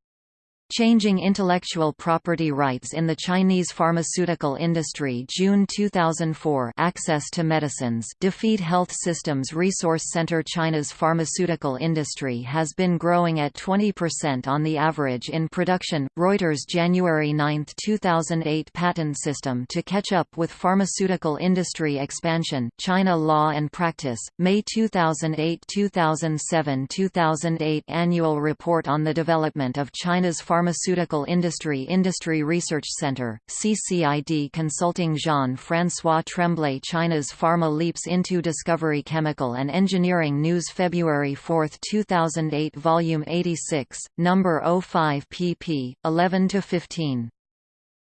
Changing Intellectual Property Rights in the Chinese Pharmaceutical Industry June 2004 Access to Medicines DFID Health Systems Resource Center China's pharmaceutical industry has been growing at 20% on the average in production. Reuters January 9, 2008 Patent system to catch up with pharmaceutical industry expansion, China Law and Practice, May 2008-2007-2008 Annual Report on the Development of China's Pharmaceutical Pharmaceutical Industry Industry Research Center, CCID Consulting Jean-François Tremblay China's Pharma Leaps into Discovery Chemical and Engineering News February 4, 2008 Volume 86, Number 05 pp. 11–15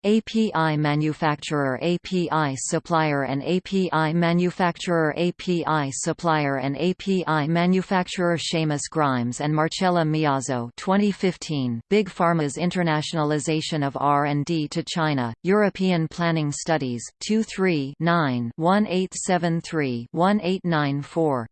API manufacturer API supplier and API manufacturer API supplier and API manufacturer Seamus Grimes and Marcella Miozzo. 2015 Big Pharma's internationalization of R&D to China European Planning Studies 23 9 1873 1894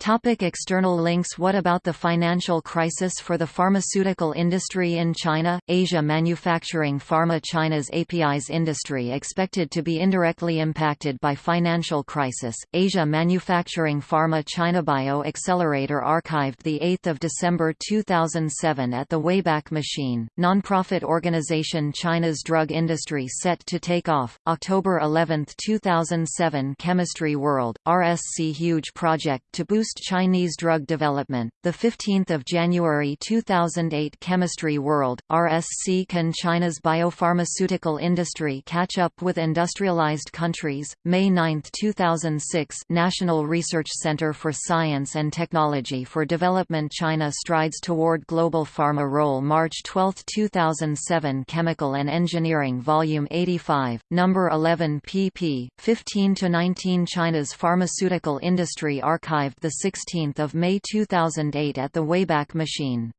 Topic external links. What about the financial crisis for the pharmaceutical industry in China, Asia Manufacturing Pharma China's APIs industry expected to be indirectly impacted by financial crisis, Asia Manufacturing Pharma China Bio Accelerator archived 8 December 2007 at the Wayback Machine, nonprofit organization China's drug industry set to take off, October 11, 2007 Chemistry World, RSC Huge project to boost Chinese drug development. The 15th of January 2008 Chemistry World RSC can China's biopharmaceutical industry catch up with industrialized countries. May 9, 2006 National Research Center for Science and Technology for Development China strides toward global pharma role March 12, 2007 Chemical and Engineering Volume 85, number 11 pp. 15 to 19 China's pharmaceutical industry archived 16 May 2008 at the Wayback Machine.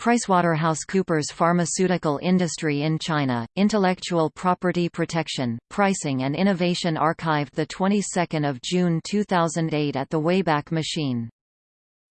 PricewaterhouseCoopers Pharmaceutical Industry in China, Intellectual Property Protection, Pricing and Innovation archived the 22nd of June 2008 at the Wayback Machine.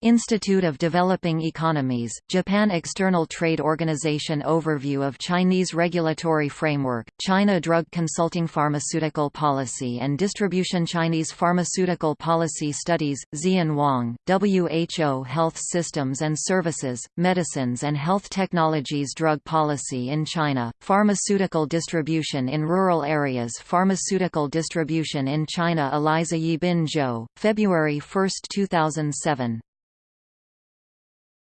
Institute of Developing Economies, Japan External Trade Organization Overview of Chinese Regulatory Framework, China Drug Consulting Pharmaceutical Policy and Distribution Chinese Pharmaceutical Policy Studies, Zian Wang, WHO Health Systems and Services, Medicines and Health Technologies Drug Policy in China, Pharmaceutical Distribution in Rural Areas Pharmaceutical Distribution in China Eliza Yibin Zhou, February 1, 2007